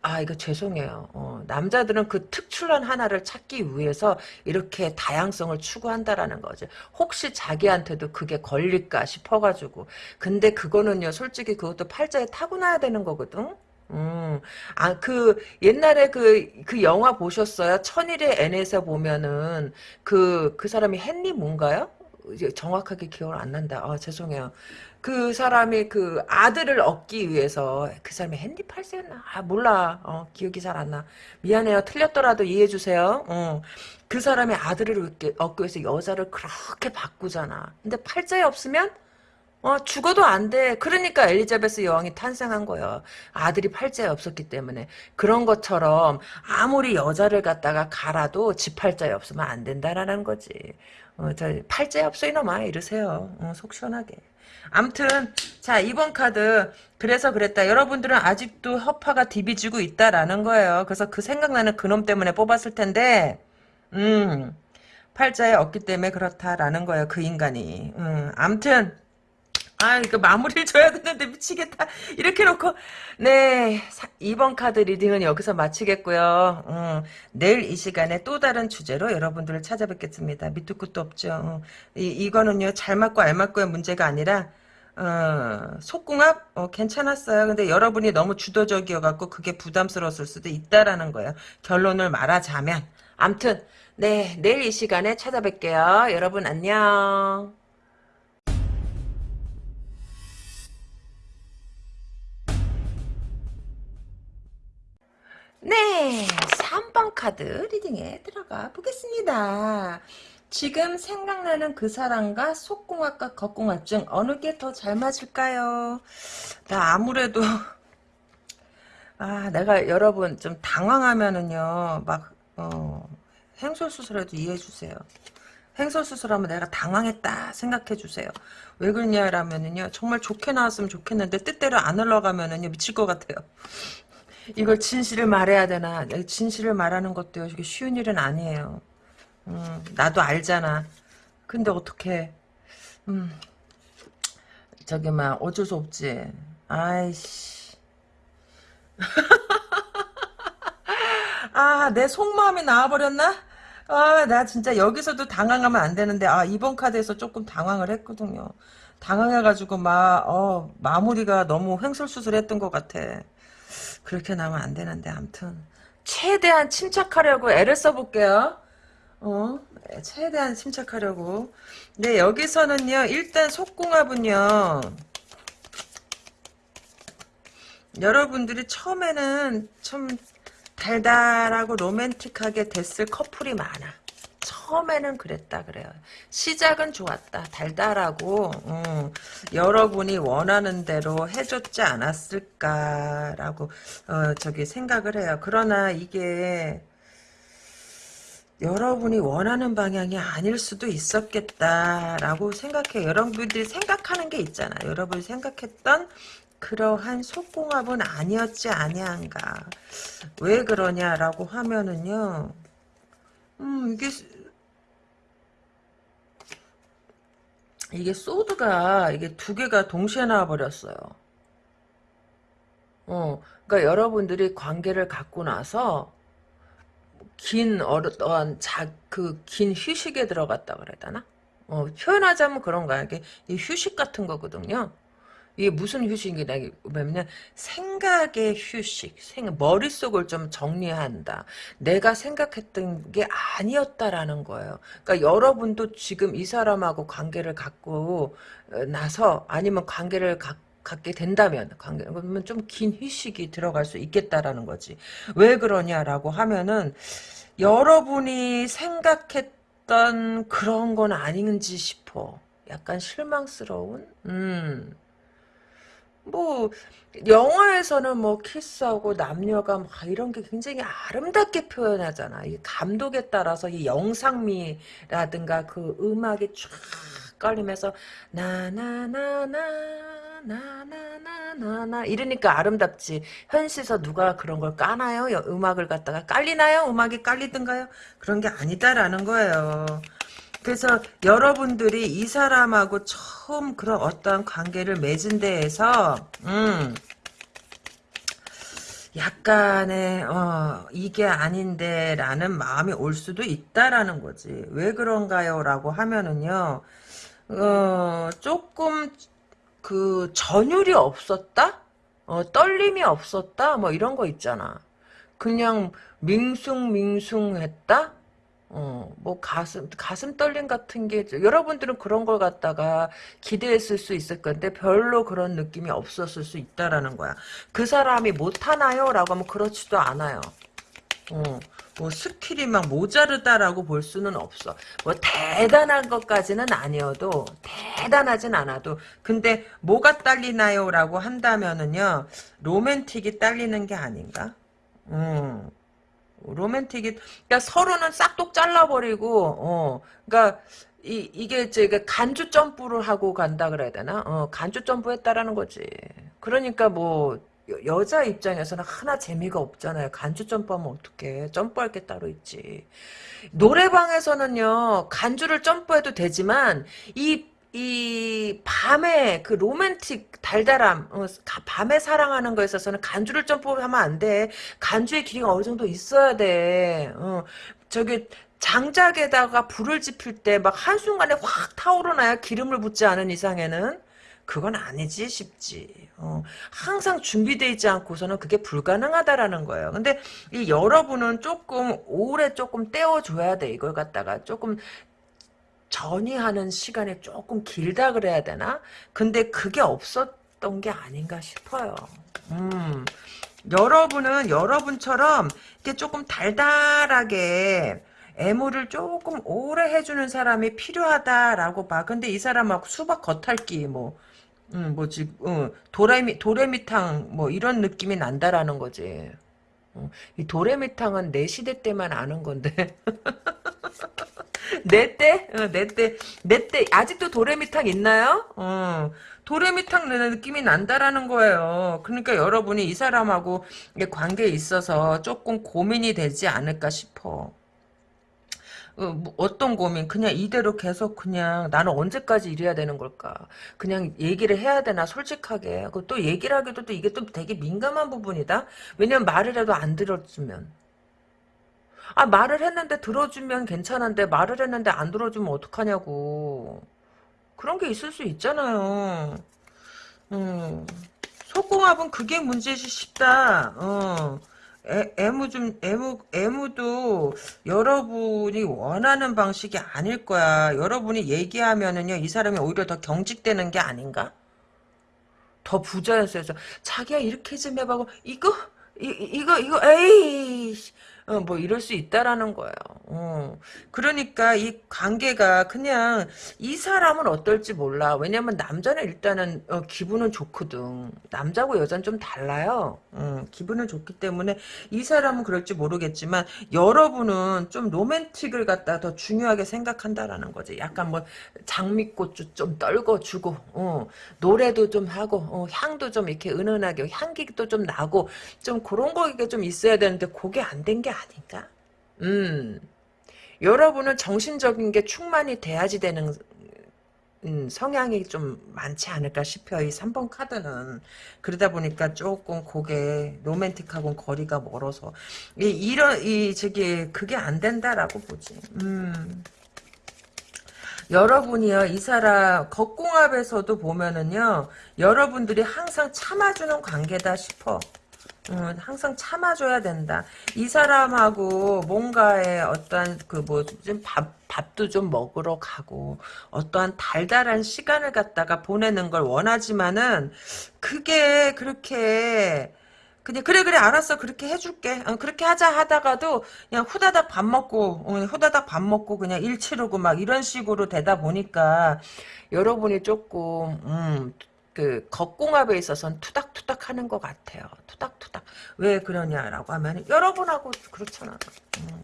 아 이거 죄송해요. 어, 남자들은 그 특출난 하나를 찾기 위해서 이렇게 다양성을 추구한다라는 거지. 혹시 자기한테도 그게 걸릴까 싶어가지고. 근데 그거는요, 솔직히 그것도 팔자에 타고나야 되는 거거든. 음, 아, 그, 옛날에 그, 그 영화 보셨어요? 천일의 N에서 보면은, 그, 그 사람이 헨리 뭔가요? 정확하게 기억을 안 난다. 아, 죄송해요. 그 사람이 그 아들을 얻기 위해서 그 사람이 핸디 팔세였나? 아 몰라. 어, 기억이 잘 안 나. 미안해요. 틀렸더라도 이해해 주세요. 어. 그 사람의 아들을 얻기 위해서 여자를 그렇게 바꾸잖아. 근데 팔자에 없으면 어, 죽어도 안 돼. 그러니까 엘리자베스 여왕이 탄생한 거예요. 아들이 팔자에 없었기 때문에. 그런 것처럼 아무리 여자를 갖다가 갈아도 지 팔자에 없으면 안 된다라는 거지. 어, 저 팔자에 없어 이놈아 이러세요. 어, 속 시원하게. 암튼 자 이번 카드 그래서 그랬다. 여러분들은 아직도 허파가 디비지고 있다라는 거예요. 그래서 그 생각나는 그놈 때문에 뽑았을 텐데 음 팔자에 없기 때문에 그렇다라는 거예요. 그 인간이. 음, 암튼 아, 이거 마무리를 줘야 되는데 미치겠다. 이렇게 놓고, 네, 2번 카드 reading은 여기서 마치겠고요. 음, 내일 이 시간에 또 다른 주제로 여러분들을 찾아뵙겠습니다. 밑도 끝도 없죠. 음, 이, 이거는요, 잘 맞고 알 맞고의 문제가 아니라, 어, 속궁합? 어, 괜찮았어요. 근데 여러분이 너무 주도적이어갖고 그게 부담스러웠을 수도 있다라는 거예요. 결론을 말하자면. 암튼, 네, 내일 이 시간에 찾아뵐게요. 여러분 안녕. 네, 3번 카드 리딩에 들어가 보겠습니다. 지금 생각나는 그 사람과 속궁합과 겉궁합 중 어느 게 더 잘 맞을까요? 나 아무래도 아 내가 여러분 좀 당황하면은요 막 어, 행솔수술해도 이해해주세요. 행솔수술하면 내가 당황했다 생각해주세요. 왜 그러냐라면은요 정말 좋게 나왔으면 좋겠는데 뜻대로 안 흘러가면은요 미칠 것 같아요. 이걸 진실을 말해야 되나? 진실을 말하는 것도 쉬운 일은 아니에요. 음, 나도 알잖아. 근데 어떻게? 음, 저기 막 어쩔 수 없지. 아이씨. [laughs] 아, 내 속마음이 나와버렸나? 아, 나 진짜 여기서도 당황하면 안 되는데, 아, 이번 카드에서 조금 당황을 했거든요. 당황해가지고 막, 어, 마무리가 너무 횡설수설 했던 것 같아. 그렇게 나오면 안 되는데 아무튼 최대한 침착하려고 애를 써볼게요. 어, 최대한 침착하려고. 네, 여기서는요, 일단 속궁합은요, 여러분들이 처음에는 좀 달달하고 로맨틱하게 됐을 커플이 많아. 처음에는 그랬다 그래요. 시작은 좋았다. 달달하고 음, 여러분이 원하는 대로 해줬지 않았을까라고 어, 저기 생각을 해요. 그러나 이게 여러분이 원하는 방향이 아닐 수도 있었겠다라고 생각해요. 여러분들이 생각하는 게 있잖아. 여러분이 생각했던 그러한 속궁합은 아니었지 아니한가. 왜 그러냐라고 하면은요. 음, 이게 이게 소드가 이게 두 개가 동시에 나와 버렸어요. 어, 그러니까 여러분들이 관계를 갖고 나서 긴 어떤 자그 긴 휴식에 들어갔다 그래야 되나? 어, 표현하자면 그런 거야. 이게 휴식 같은 거거든요. 이게 무슨 휴식이냐면 생각의 휴식, 생, 머릿속을 좀 정리한다. 내가 생각했던 게 아니었다라는 거예요. 그러니까 여러분도 지금 이 사람하고 관계를 갖고 어, 나서 아니면 관계를 갖 갖게 된다면 관계 그러면 좀 긴 휴식이 들어갈 수 있겠다라는 거지. 왜 그러냐라고 하면은 여러분이 생각했던 그런 건 아닌지 싶어. 약간 실망스러운 음. 뭐 영화에서는 뭐 키스하고 남녀가 막 이런 게 굉장히 아름답게 표현하잖아. 이 감독에 따라서 이 영상미라든가 그 음악이 쫙 깔리면서 나나나나 나나나나나 이러니까 아름답지. 현실에서 누가 그런 걸 까나요? 음악을 갖다가 깔리나요? 음악이 깔리든가요? 그런 게 아니다라는 거예요. 그래서 여러분들이 이 사람하고 처음 그런 어떤 관계를 맺은 데에서 음 약간의 어 이게 아닌데 라는 마음이 올 수도 있다라는 거지. 왜 그런가요? 라고 하면은요 어 조금 그 전율이 없었다? 어 떨림이 없었다? 뭐 이런 거 있잖아. 그냥 밍숭밍숭했다 어, 뭐 가슴 가슴 떨림 같은 게 여러분들은 그런 걸 갖다가 기대했을 수 있을 건데 별로 그런 느낌이 없었을 수 있다라는 거야. 그 사람이 못 하나요?라고 하면 그렇지도 않아요. 어, 뭐 skill이 막 모자르다라고 볼 수는 없어. 뭐 대단한 것까지는 아니어도 대단하진 않아도 근데 뭐가 딸리나요?라고 한다면은요 로맨틱이 딸리는 게 아닌가? 음. 로맨틱이 그러니까 서로는 싹둑 잘라버리고 어 그러니까 이 이게 제가 간주 점프를 하고 간다 그래야 되나? 어 간주 점프했다라는 거지. 그러니까 뭐 여, 자 입장에서는 하나 재미가 없잖아요. 간주 점프하면 어떡해? 점프할 게 따로 있지. 노래방에서는요 간주를 점프해도 되지만 이 이 밤에 그 로맨틱 달달함 어, 밤에 사랑하는 거에 있어서는 간주를 점프하면 안 돼. 간주의 길이가 어느 정도 있어야 돼. 어, 저기 장작에다가 불을 지필 때 막 한순간에 확 타오르나야 기름을 붓지 않은 이상에는 그건 아니지 싶지. 어, 항상 준비되어 있지 않고서는 그게 불가능하다라는 거예요. 근데 이 여러분은 조금 오래 조금 떼어줘야 돼. 이걸 갖다가 조금 전이하는 시간이 조금 길다 그래야 되나? 근데 그게 없었던 게 아닌가 싶어요. 음, 여러분은 여러분처럼 이렇게 조금 달달하게 애무를 조금 오래 해주는 사람이 필요하다라고 봐. 근데 이 사람하고 수박 겉핥기 뭐, 음, 뭐지, 어, 도레미 도레미탕 뭐 이런 느낌이 난다라는 거지. 어, 이 도레미탕은 내 시대 때만 아는 건데. [laughs] 내 때? 어, 내 때. 내 때. 아직도 도레미탕 있나요? 어. 도레미탕 느낌이 난다라는 거예요. 그러니까 여러분이 이 사람하고 관계에 있어서 조금 고민이 되지 않을까 싶어. 어, 뭐 어떤 고민? 그냥 이대로 계속 그냥 나는 언제까지 이래야 되는 걸까? 그냥 얘기를 해야 되나 솔직하게. 또 얘기를 하기도 또 이게 또 되게 민감한 부분이다. 왜냐면 말을 해도 안 들어주면. 아 말을 했는데 들어주면 괜찮은데 말을 했는데 안 들어주면 어떡하냐고. 그런 게 있을 수 있잖아요. 음, 속궁합은 그게 문제지 싶다. 어. 애, 애무 좀 애무 애무도 여러분이 원하는 방식이 아닐 거야. 여러분이 얘기하면은요 이 사람이 오히려 더 경직되는 게 아닌가? 더 부자였어요. 자기야 이렇게 좀 해봐고 이거 이, 이거 이거 에이 어, 뭐 이럴 수 있다라는 거예요. 어. 그러니까 이 관계가 그냥 이 사람은 어떨지 몰라. 왜냐면 남자는 일단은 어, 기분은 좋거든. 남자고 여자는 좀 달라요. 어, 기분은 좋기 때문에 이 사람은 그럴지 모르겠지만 여러분은 좀 로맨틱을 갖다 더 중요하게 생각한다라는 거지. 약간 뭐 장미꽃 좀 떨궈주고 어, 노래도 좀 하고 어, 향도 좀 이렇게 은은하게 향기도 좀 나고 좀 그런 거가 좀 있어야 되는데 그게 안 된 게 아닌가? 음. 여러분은 정신적인 게 충만이 돼야지 되는 음, 성향이 좀 많지 않을까 싶어요. 이 3번 카드는. 그러다 보니까 조금 그게 로맨틱하고는 거리가 멀어서. 이, 이런, 이, 저기, 그게 안 된다라고 보지. 음. 여러분이요, 이 사람, 겉공합에서도 보면은요, 여러분들이 항상 참아주는 관계다 싶어. 음, 항상 참아줘야 된다. 이 사람하고 뭔가의 어떤 그뭐 좀 밥, 밥도 좀 먹으러 가고 어떠한 달달한 시간을 갖다가 보내는 걸 원하지만은 그게 그렇게 그냥 그래 그래 알았어 그렇게 해줄게 어, 그렇게 하자 하다가도 그냥 후다닥 밥 먹고 어, 후다닥 밥 먹고 그냥 일 치르고 막 이런 식으로 되다 보니까 여러분이 조금 음, 그 겉궁합에 있어서는 투닥투닥 하는 것 같아요. 투닥투닥. 왜 그러냐라고 하면 여러분하고 그렇잖아. 음.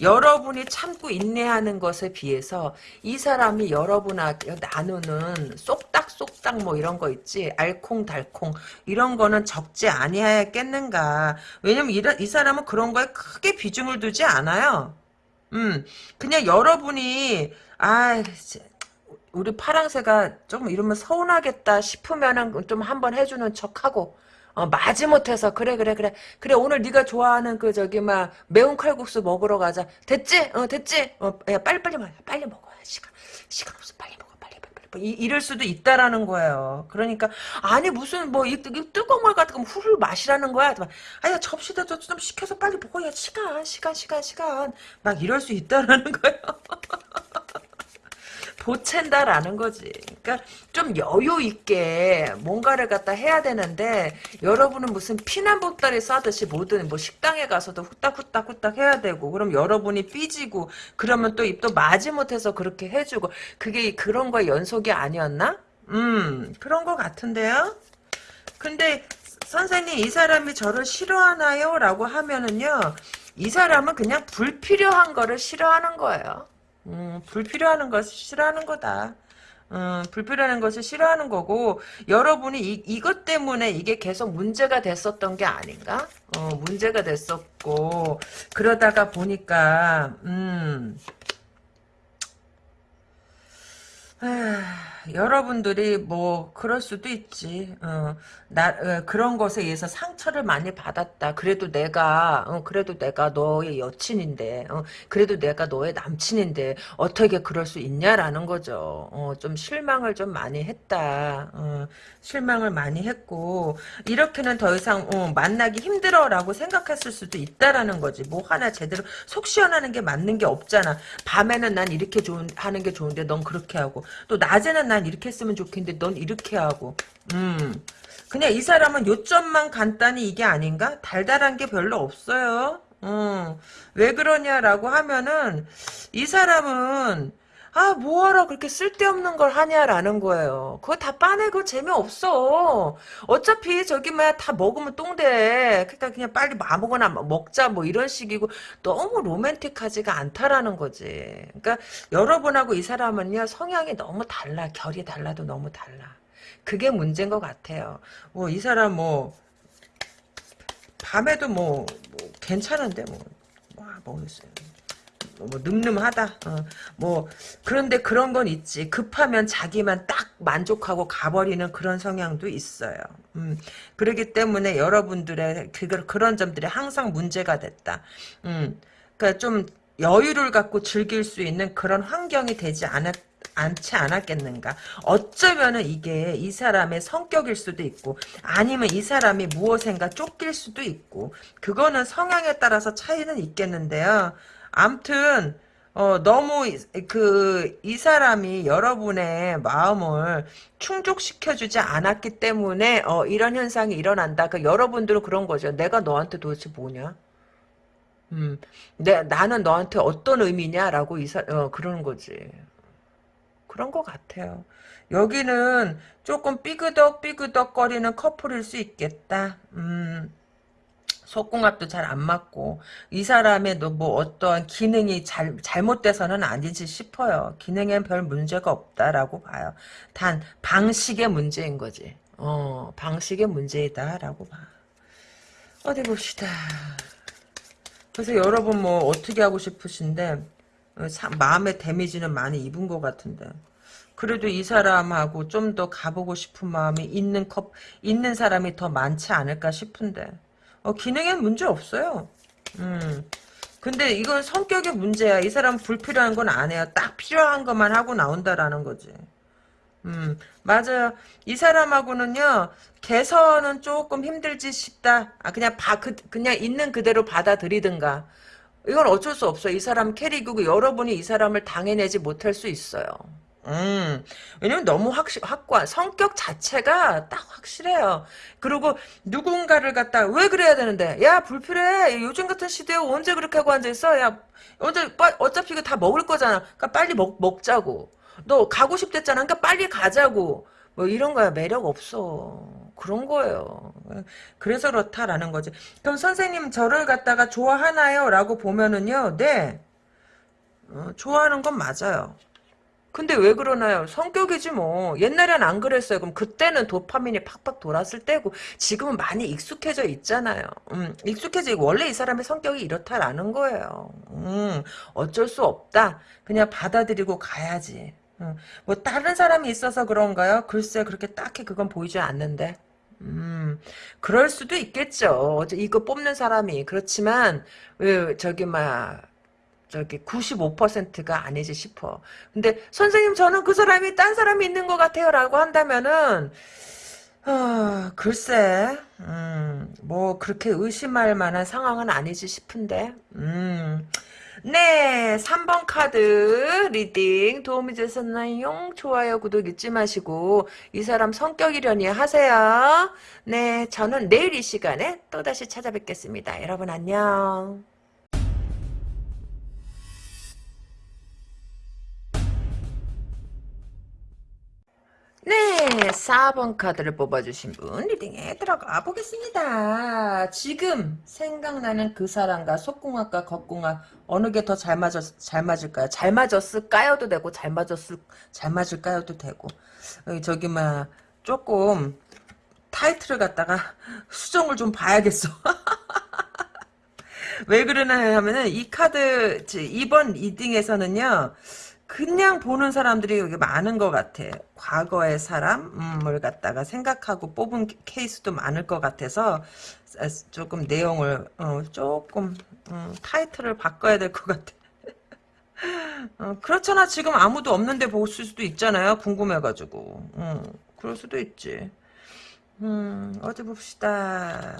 여러분이 참고 인내하는 것에 비해서 이 사람이 여러분하고 나누는 쏙닥쏙닥 뭐 이런 거 있지 알콩달콩 이런 거는 적지 아니하겠는가 왜냐면 이, 이 사람은 그런 거에 크게 비중을 두지 않아요 음 그냥 여러분이 아 우리 파랑새가 좀 이러면 서운하겠다 싶으면은 좀 한번 해주는 척하고 어, 마지못해서 그래 그래 그래. 그래 오늘 네가 좋아하는 그 저기 막 매운 칼국수 먹으러 가자. 됐지? 어 됐지? 어 야 빨리 빨리 먹어 빨리 먹어. 시간 시간 없어. 빨리 먹어. 빨리 빨리 빨리. 이, 이럴 수도 있다라는 거예요. 그러니까 아니 무슨 뭐 이, 이 뜨거운 물 같은 거 훌훌 마시라는 거야? 아야 접시다 좀 시켜서 빨리 먹어 야 시간 시간 시간 시간. 막 이럴 수 있다라는 거예요 [laughs] 보챈다라는 거지. 그러니까 좀 여유 있게 뭔가를 갖다 해야 되는데 여러분은 무슨 피난 보따리 싸듯이 뭐든 뭐 식당에 가서도 후딱후딱 후딱 해야 되고 그럼 여러분이 삐지고 그러면 또 입도 마지못해서 그렇게 해주고 그게 그런 거 연속이 아니었나? 음 그런 거 같은데요. 근데 선생님 이 사람이 저를 싫어하나요? 라고 하면은요 이 사람은 그냥 불필요한 거를 싫어하는 거예요. 음, 불필요한 것을 싫어하는 거다. 음, 불필요한 것을 싫어하는 거고 여러분이 이, 이것 때문에 이게 계속 문제가 됐었던 게 아닌가? 어, 문제가 됐었고 그러다가 보니까 음, 아, 여러분들이 뭐 그럴 수도 있지. 어, 나 어, 그런 것에 의해서 상처를 많이 받았다. 그래도 내가 어, 그래도 내가 너의 여친인데, 어, 그래도 내가 너의 남친인데 어떻게 그럴 수 있냐라는 거죠. 어, 좀 실망을 좀 많이 했다. 어, 실망을 많이 했고 이렇게는 더 이상 어, 만나기 힘들어라고 생각했을 수도 있다라는 거지. 뭐 하나 제대로 속 시원하는 게 맞는 게 없잖아. 밤에는 난 이렇게 좋은 하는 게 좋은데 넌 그렇게 하고 또 낮에는 난 이렇게 했으면 좋겠는데 넌 이렇게 하고. 음. 그냥 이 사람은 요점만 간단히 이게 아닌가? 달달한 게 별로 없어요. 음, 왜 그러냐라고 하면은 이 사람은 아 뭐하러 그렇게 쓸데없는 걸 하냐라는 거예요. 그거 다 빠내고 재미없어. 어차피 저기 뭐야 다 먹으면 똥돼. 그러니까 그냥 빨리 아무거나 먹자 뭐 이런 식이고 너무 로맨틱하지가 않다라는 거지. 그러니까 여러분하고 이 사람은요 성향이 너무 달라. 결이 달라도 너무 달라. 그게 문제인 것 같아요. 뭐 이 사람 뭐 밤에도 뭐, 뭐 괜찮은데 뭐, 뭐 모르겠어요. 뭐 늠름하다. 어, 뭐 그런데 그런 건 있지. 급하면 자기만 딱 만족하고 가버리는 그런 성향도 있어요. 음, 그렇기 때문에 여러분들의 그, 그런 점들이 항상 문제가 됐다. 음, 그러니까 좀 여유를 갖고 즐길 수 있는 그런 환경이 되지 않았 않지 않았겠는가. 어쩌면은 이게 이 사람의 성격일 수도 있고 아니면 이 사람이 무엇인가 쫓길 수도 있고 그거는 성향에 따라서 차이는 있겠는데요. 암튼 어, 너무 그 이 사람이 여러분의 마음을 충족시켜주지 않았기 때문에 어, 이런 현상이 일어난다. 그 여러분들은 그런 거죠. 내가 너한테 도대체 뭐냐? 음, 내 나는 너한테 어떤 의미냐라고 이사 어, 그러는 거지. 그런 것 같아요. 여기는 조금 삐그덕 삐그덕 거리는 커플일 수 있겠다. 음. 속궁합도 잘 안 맞고 이 사람의 뭐 어떤 기능이 잘, 잘못돼서는 아니지 싶어요. 기능엔 별 문제가 없다라고 봐요. 단 방식의 문제인 거지. 어 방식의 문제이다라고 봐. 어디 봅시다. 그래서 여러분 뭐 어떻게 하고 싶으신데 어, 사, 마음의 데미지는 많이 입은 것 같은데 그래도 이 사람하고 좀 더 가보고 싶은 마음이 있는 컵 있는 사람이 더 많지 않을까 싶은데 어, 기능엔 문제 없어요. 음. 근데 이건 성격의 문제야. 이 사람 불필요한 건 안 해요. 딱 필요한 것만 하고 나온다라는 거지. 음, 맞아요. 이 사람하고는요, 개선은 조금 힘들지 싶다. 아, 그냥 바, 그, 그냥 있는 그대로 받아들이든가. 이건 어쩔 수 없어. 이 사람 캐릭이고 여러분이 이 사람을 당해내지 못할 수 있어요. 음, 왜냐면 너무 확실, 확고한, 성격 자체가 딱 확실해요. 그리고 누군가를 갖다, 왜 그래야 되는데? 야, 불필요해. 요즘 같은 시대에 언제 그렇게 하고 앉아있어? 야, 언제, 어차피 이거 다 먹을 거잖아. 그러니까 빨리 먹, 먹자고. 너 가고 싶댔잖아. 그러니까 빨리 가자고. 뭐 이런 거야 매력 없어. 그런 거예요. 그래서 그렇다라는 거지. 그럼 선생님 저를 갖다가 좋아하나요? 라고 보면은요. 네. 어, 좋아하는 건 맞아요. 근데 왜 그러나요? 성격이지 뭐. 옛날엔 안 그랬어요. 그럼 그때는 도파민이 팍팍 돌았을 때고 지금은 많이 익숙해져 있잖아요. 음, 익숙해져 있고 원래 이 사람의 성격이 이렇다라는 거예요. 음, 어쩔 수 없다. 그냥 받아들이고 가야지. 음, 뭐 다른 사람이 있어서 그런가요? 글쎄 그렇게 딱히 그건 보이지 않는데. 음, 그럴 수도 있겠죠. 이거 뽑는 사람이. 그렇지만, 왜, 저기, 막, 저기 95%가 아니지 싶어. 근데 선생님 저는 그 사람이 딴 사람이 있는 것 같아요 라고 한다면은 어, 글쎄 음, 뭐 그렇게 의심할 만한 상황은 아니지 싶은데 음. 네 3번 카드 reading 도움이 되셨나요? 좋아요 구독 잊지 마시고 이 사람 성격이려니 하세요. 네 저는 내일 이 시간에 또다시 찾아뵙겠습니다. 여러분 안녕. 네, 4번 카드를 뽑아주신 분 reading에 들어가 보겠습니다. 지금 생각나는 그 사람과 속궁합과 겉궁합 어느 게 더 잘 맞았 잘 맞을까요? 잘 맞았을까요도 되고 잘 맞았을 잘 맞을까요도 되고 어, 저기 막 조금 타이틀을 갖다가 [laughs] 수정을 좀 봐야겠어. [laughs] 왜 그러나 하면은 이 카드 2번 리딩에서는요. 그냥 보는 사람들이 여기 많은 것 같아. 과거의 사람을 갖다가 생각하고 뽑은 케이스도 많을 것 같아서 조금 내용을 어, 조금 음, 타이틀을 바꿔야 될 것 같아. [laughs] 어, 그렇잖아. 지금 아무도 없는데 볼 수도 있잖아요. 궁금해가지고. 음, 그럴 수도 있지. 음, 어디 봅시다.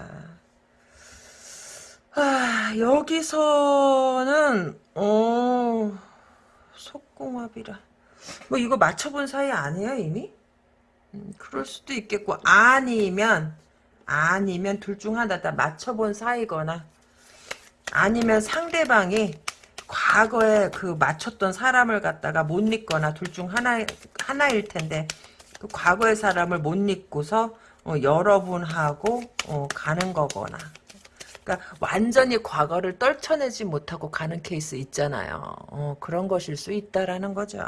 아, 여기서는, 어, 속공합이라. 뭐 이거 맞춰본 사이 아니에요 이미? 음, 그럴 수도 있겠고 아니면 아니면 둘 중 하나다 맞춰본 사이거나 아니면 상대방이 과거에 그 맞췄던 사람을 갖다가 못 잊거나 둘 중 하나 하나일 텐데 그 과거의 사람을 못 잊고서 어, 여러분하고 어, 가는 거거나 그러니까 완전히 과거를 떨쳐내지 못하고 가는 케이스 있잖아요. 어, 그런 것일 수 있다라는 거죠.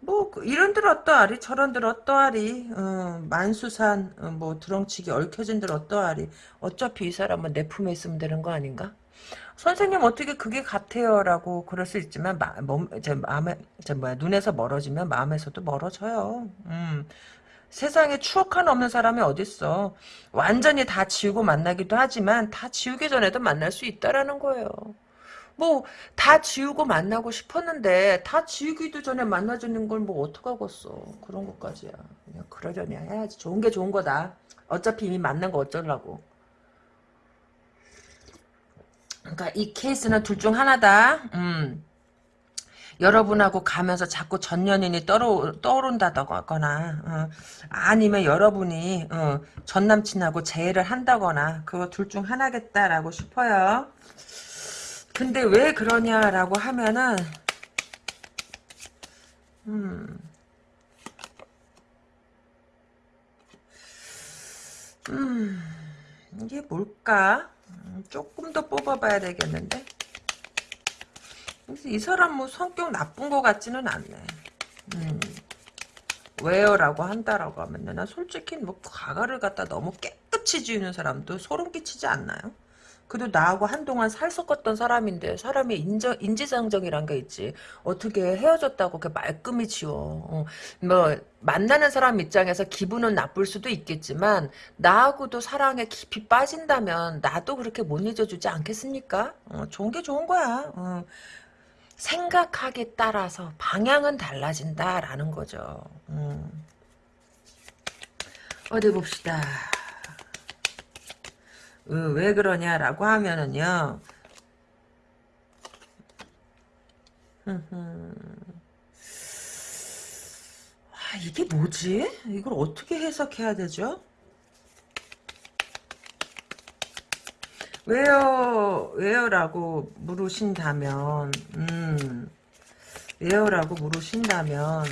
뭐그 이런들 어떠하리 저런들 어떠하리 어, 만수산 어, 뭐 드렁치기 얽혀진들 어떠하리 어차피 이 사람은 내 품에 있으면 되는 거 아닌가? 선생님 어떻게 그게 같아요라고 그럴 수 있지만 마, 몸, 제 마음에 제 뭐야 눈에서 멀어지면 마음에서도 멀어져요. 음. 세상에 추억 하나 없는 사람이 어딨어. 완전히 다 지우고 만나기도 하지만 다 지우기 전에도 만날 수 있다라는 거예요. 뭐 다 지우고 만나고 싶었는데 다 지우기도 전에 만나주는 걸 뭐 어떡하겠어. 그런 것까지야. 그냥 그러려니 해야지. 좋은 게 좋은 거다. 어차피 이미 만난 거 어쩌려고. 그러니까 이 케이스는 둘 중 하나다. 음. 여러분하고 가면서 자꾸 전 연인이 떠오, 떠오른다거나 어, 아니면 여러분이 어, 전 남친하고 재회를 한다거나 그거 둘 중 하나겠다라고 싶어요. 근데 왜 그러냐라고 하면은 음, 음 이게 뭘까? 음, 조금 더 뽑아봐야 되겠는데 이 사람 뭐 성격 나쁜 것 같지는 않네. 음. 왜요라고 한다라고 하면 나 솔직히 뭐 과거를 갖다 너무 깨끗이 지우는 사람도 소름 끼치지 않나요? 그래도 나하고 한동안 살 섞었던 사람인데 사람이 인정, 인지상정이란 게 있지. 어떻게 헤어졌다고 그렇게 말끔히 지워. 어, 뭐 만나는 사람 입장에서 기분은 나쁠 수도 있겠지만 나하고도 사랑에 깊이 빠진다면 나도 그렇게 못 잊어주지 않겠습니까? 어, 좋은 게 좋은 거야. 어. 생각하기에 따라서 방향은 달라진다라는 거죠. 음. 어디 봅시다. 어, 왜 그러냐라고 하면은요. 아, 이게 뭐지? 이걸 어떻게 해석해야 되죠? 왜요, 왜요라고 물으신다면, 음, 왜요라고 물으신다면,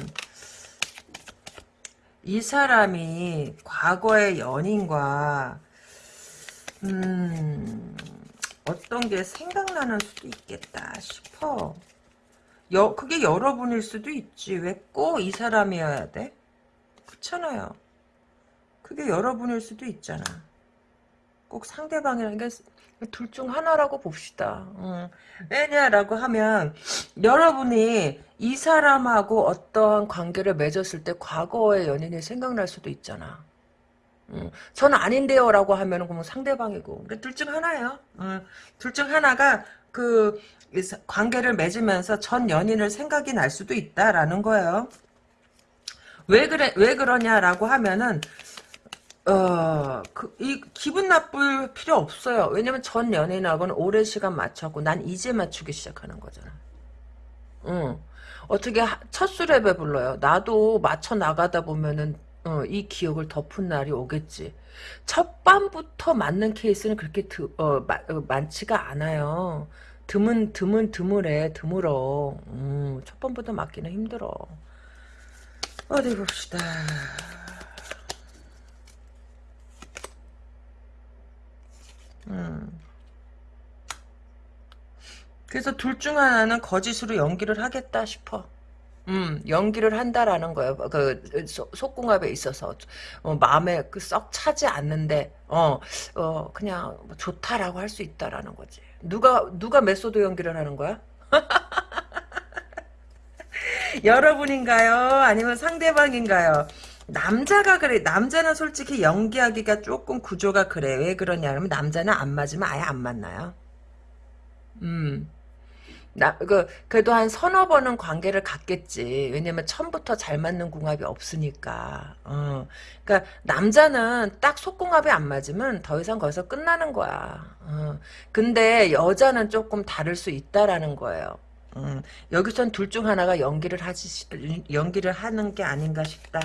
이 사람이 과거의 연인과 음 어떤 게 생각나는 수도 있겠다 싶어. 여, 그게 여러분일 수도 있지. 왜 꼭 이 사람이어야 돼? 그렇잖아요. 그게 여러분일 수도 있잖아. 꼭 상대방이라는 게 둘 중 하나라고 봅시다. 음. 왜냐라고 하면 여러분이 이 사람하고 어떠한 관계를 맺었을 때 과거의 연인이 생각날 수도 있잖아. 음, 저는 아닌데요 라고 하면 그러면 상대방이고 둘중 하나예요 음, 둘중 하나가 그 관계를 맺으면서 전 연인을 생각이 날 수도 있다라는 거예요 왜 그래 왜 그러냐라고 하면은 어, 그, 이, 기분 나쁠 필요 없어요. 왜냐면 전 연인하고는 오랜 시간 맞췄고, 난 이제 맞추기 시작하는 거잖아. 응. 어떻게 하, 첫 술에 배불러요. 나도 맞춰 나가다 보면은, 어, 이 기억을 덮은 날이 오겠지. 첫 밤부터 맞는 케이스는 그렇게 드, 어, 마, 어, 많지가 않아요. 드문, 드문, 드물해, 드물어. 음, 첫 밤부터 맞기는 힘들어. 어디 봅시다. 음. 그래서 둘 중 하나는 거짓으로 연기를 하겠다 싶어. 음, 연기를 한다라는 거예요. 그, 소, 속궁합에 있어서, 어, 마음에 그 썩 차지 않는데, 어, 어, 그냥 뭐 좋다라고 할 수 있다라는 거지. 누가, 누가 method 연기를 하는 거야? [laughs] 여러분인가요? 아니면 상대방인가요? 남자가 그래. 남자는 솔직히 연기하기가 조금 구조가 그래. 왜 그러냐면 남자는 안 맞으면 아예 안 만나요. 음. 나, 그, 그래도 한 서너 번은 관계를 갖겠지. 왜냐면 처음부터 잘 맞는 궁합이 없으니까. 어. 그니까, 남자는 딱 속궁합이 안 맞으면 더 이상 거기서 끝나는 거야. 어. 근데 여자는 조금 다를 수 있다라는 거예요. 음, 여기선 둘 중 하나가 연기를 하지, 연기를 하는 게 아닌가 싶다.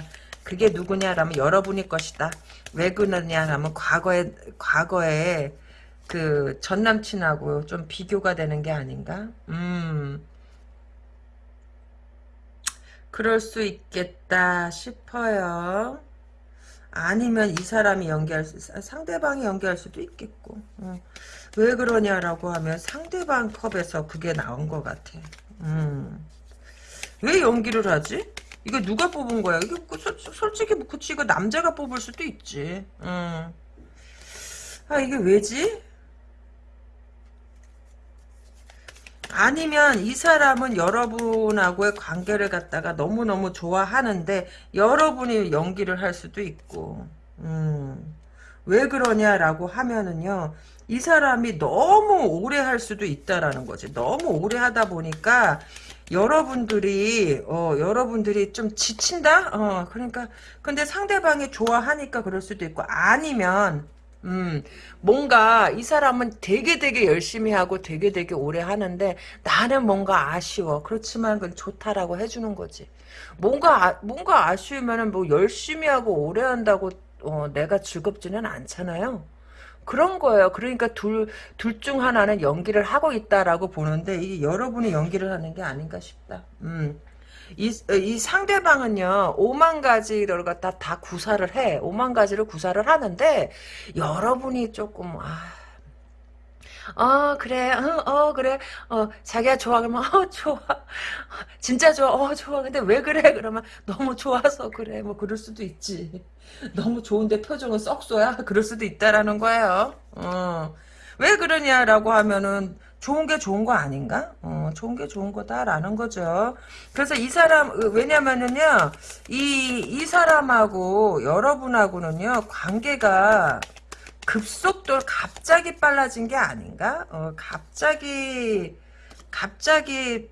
그게 누구냐라면 여러분이 것이다. 왜 그러냐라면 과거에 과거에 그 전 남친하고 좀 비교가 되는 게 아닌가? 음. 그럴 수 있겠다 싶어요. 아니면 이 사람이 연기할 수, 상대방이 연기할 수도 있겠고. 음. 왜 그러냐라고 하면 상대방 컵에서 그게 나온 것 같아. 음. 왜 연기를 하지? 이거 누가 뽑은 거야? 이거 그 솔직히 뭐 그치 이거 남자가 뽑을 수도 있지. 음. 아 이게 왜지? 아니면 이 사람은 여러분하고의 관계를 갖다가 너무너무 좋아하는데 여러분이 연기를 할 수도 있고 음. 왜 그러냐라고 하면은요 이 사람이 너무 오래 할 수도 있다라는 거지 너무 오래 하다 보니까 여러분들이 어 여러분들이 좀 지친다 어 그러니까 근데 상대방이 좋아하니까 그럴 수도 있고 아니면 음, 뭔가 이 사람은 되게 되게 열심히 하고 되게 되게 오래 하는데 나는 뭔가 아쉬워. 그렇지만 그건 좋다라고 해주는 거지. 뭔가 아, 뭔가 아쉬우면은 뭐 열심히 하고 오래 한다고 어, 내가 즐겁지는 않잖아요. 그런 거예요. 그러니까 둘, 둘 중 하나는 연기를 하고 있다라고 보는데, 이게 여러분이 연기를 하는 게 아닌가 싶다. 음. 이, 이 상대방은요, 오만 가지를 갖다 다 구사를 해. 오만 가지를 구사를 하는데, 여러분이 조금, 아, 어 그래. 어, 어 그래. 어 자기가 좋아 그러면 어 [laughs] 좋아. 진짜 좋아. 어 좋아. 근데 왜 그래? 그러면 너무 좋아서 그래. 뭐 그럴 수도 있지. 너무 좋은데 표정은 썩소야? 그럴 수도 있다라는 거예요. 어왜 그러냐라고 하면은 좋은 게 좋은 거 아닌가? 어, 좋은 게 좋은 거다라는 거죠. 그래서 이 사람, 왜냐면은요, 이, 이 사람하고 여러분하고는요, 관계가 급속도로 갑자기 빨라진 게 아닌가? 어, 갑자기 갑자기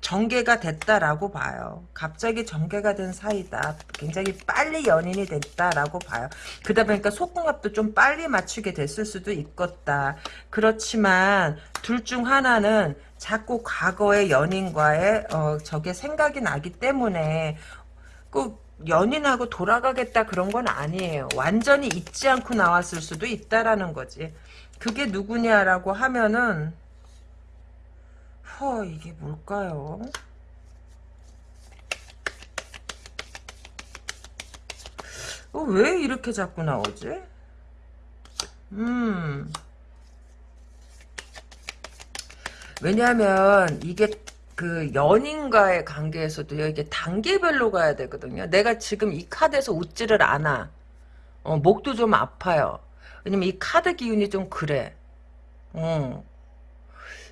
전개가 됐다라고 봐요. 갑자기 전개가 된 사이다. 굉장히 빨리 연인이 됐다라고 봐요. 그러다 보니까 속궁합도 좀 빨리 맞추게 됐을 수도 있겠다. 그렇지만 둘 중 하나는 자꾸 과거의 연인과의 어, 저게 생각이 나기 때문에 꼭 연인하고 돌아가겠다 그런 건 아니에요. 완전히 잊지 않고 나왔을 수도 있다라는 거지. 그게 누구냐라고 하면은 허 이게 뭘까요? 어, 왜 이렇게 자꾸 나오지? 음. 왜냐하면 이게 그 연인과의 관계에서도요 이게 단계별로 가야 되거든요. 내가 지금 이 카드에서 웃지를 않아. 어, 목도 좀 아파요. 왜냐면 이 카드 기운이 좀 그래. 어.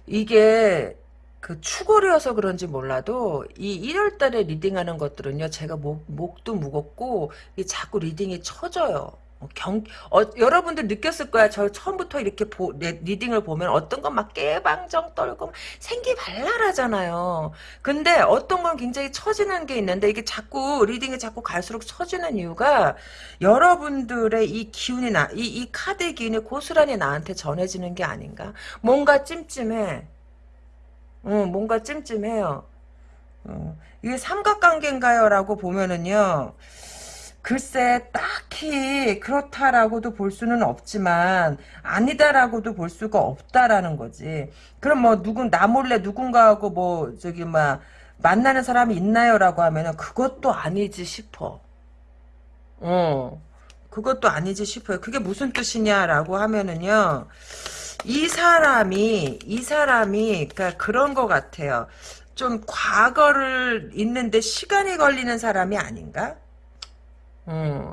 이게 그 추골이어서 그런지 몰라도 이 1월달에 reading하는 것들은요 제가 목, 목도 무겁고 이 자꾸 reading이 처져요. 어, 경, 어, 여러분들 느꼈을 거야. 저 처음부터 이렇게 보, 네, reading을 보면 어떤 건 막 깨방정 떨고 생기 발랄하잖아요. 근데 어떤 건 굉장히 처지는 게 있는데 이게 자꾸 reading이 자꾸 갈수록 처지는 이유가 여러분들의 이 기운이 나, 이, 이 카드의 기운이 고스란히 나한테 전해지는 게 아닌가. 뭔가 찜찜해. 어, 뭔가 찜찜해요. 어, 이게 삼각관계인가요? 라고 보면은요. 글쎄 딱히 그렇다라고도 볼 수는 없지만 아니다라고도 볼 수가 없다라는 거지. 그럼 뭐 누군 나 몰래 누군가하고 뭐 저기 막 만나는 사람이 있나요라고 하면은 그것도 아니지 싶어. 어. 그것도 아니지 싶어요. 그게 무슨 뜻이냐라고 하면은요. 이 사람이 이 사람이 그러니까 그런 것 같아요. 좀 과거를 잊는데 시간이 걸리는 사람이 아닌가? 음.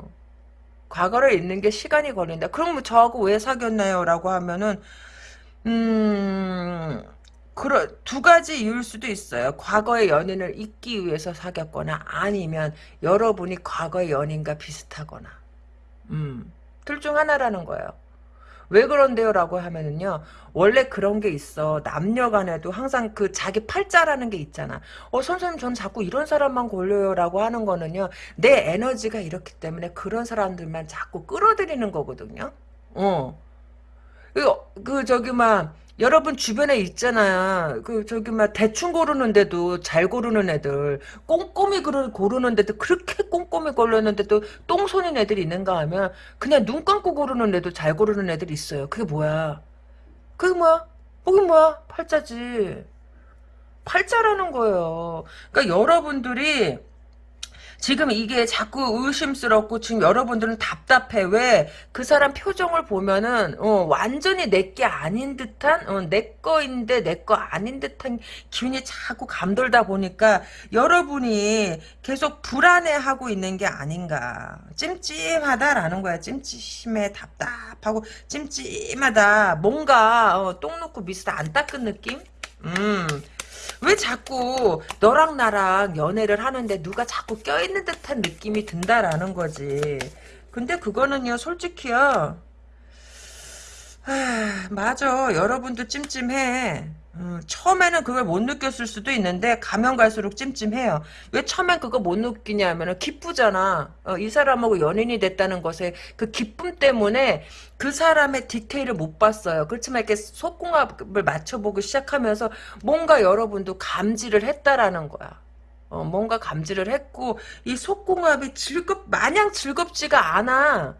과거를 잊는 게 시간이 걸린다. 그럼 뭐 저하고 왜 사귀었나요? 라고 하면은, 음, 그러, 두 가지 이유일 수도 있어요. 과거의 연인을 잊기 위해서 사귀었거나 아니면 여러분이 과거의 연인과 비슷하거나. 음, 둘 중 하나라는 거예요. 왜 그런데요? 라고 하면은요, 원래 그런 게 있어. 남녀 간에도 항상 그 자기 팔자라는 게 있잖아. 어, 선생님, 전 자꾸 이런 사람만 걸려요. 라고 하는 거는요, 내 에너지가 이렇기 때문에 그런 사람들만 자꾸 끌어들이는 거거든요. 어. 그, 그, 저기, 막, 여러분 주변에 있잖아. 그 저기 막 대충 고르는데도 잘 고르는 애들, 꼼꼼히 고르는데도 그렇게 꼼꼼히 고르는데도 똥손인 애들이 있는가 하면 그냥 눈 감고 고르는 애도 잘 고르는 애들이 있어요. 그게 뭐야? 그게 뭐야? 그게 뭐야? 팔자지. 팔자라는 거예요. 그러니까 여러분들이 지금 이게 자꾸 의심스럽고 지금 여러분들은 답답해. 왜? 그 사람 표정을 보면은 어, 완전히 내 게 아닌 듯한 어, 내 거인데 내 거 아닌 듯한 기운이 자꾸 감돌다 보니까 여러분이 계속 불안해하고 있는 게 아닌가. 찜찜하다라는 거야. 찜찜해 답답하고 찜찜하다. 뭔가 어, 똥 놓고 미스터 안 닦은 느낌? 음. 왜 자꾸 너랑 나랑 연애를 하는데 누가 자꾸 껴있는 듯한 느낌이 든다라는 거지. 근데 그거는요, 솔직히요. 아, 맞아. 여러분도 찜찜해. 음, 처음에는 그걸 못 느꼈을 수도 있는데 가면 갈수록 찜찜해요. 왜 처음엔 그거 못 느끼냐면은 기쁘잖아. 어, 이 사람하고 연인이 됐다는 것에 그 기쁨 때문에 그 사람의 디테일을 못 봤어요. 그렇지만 이렇게 속궁합을 맞춰보기 시작하면서 뭔가 여러분도 감지를 했다라는 거야. 어, 뭔가 감지를 했고 이 속궁합이 즐겁 마냥 즐겁지가 않아.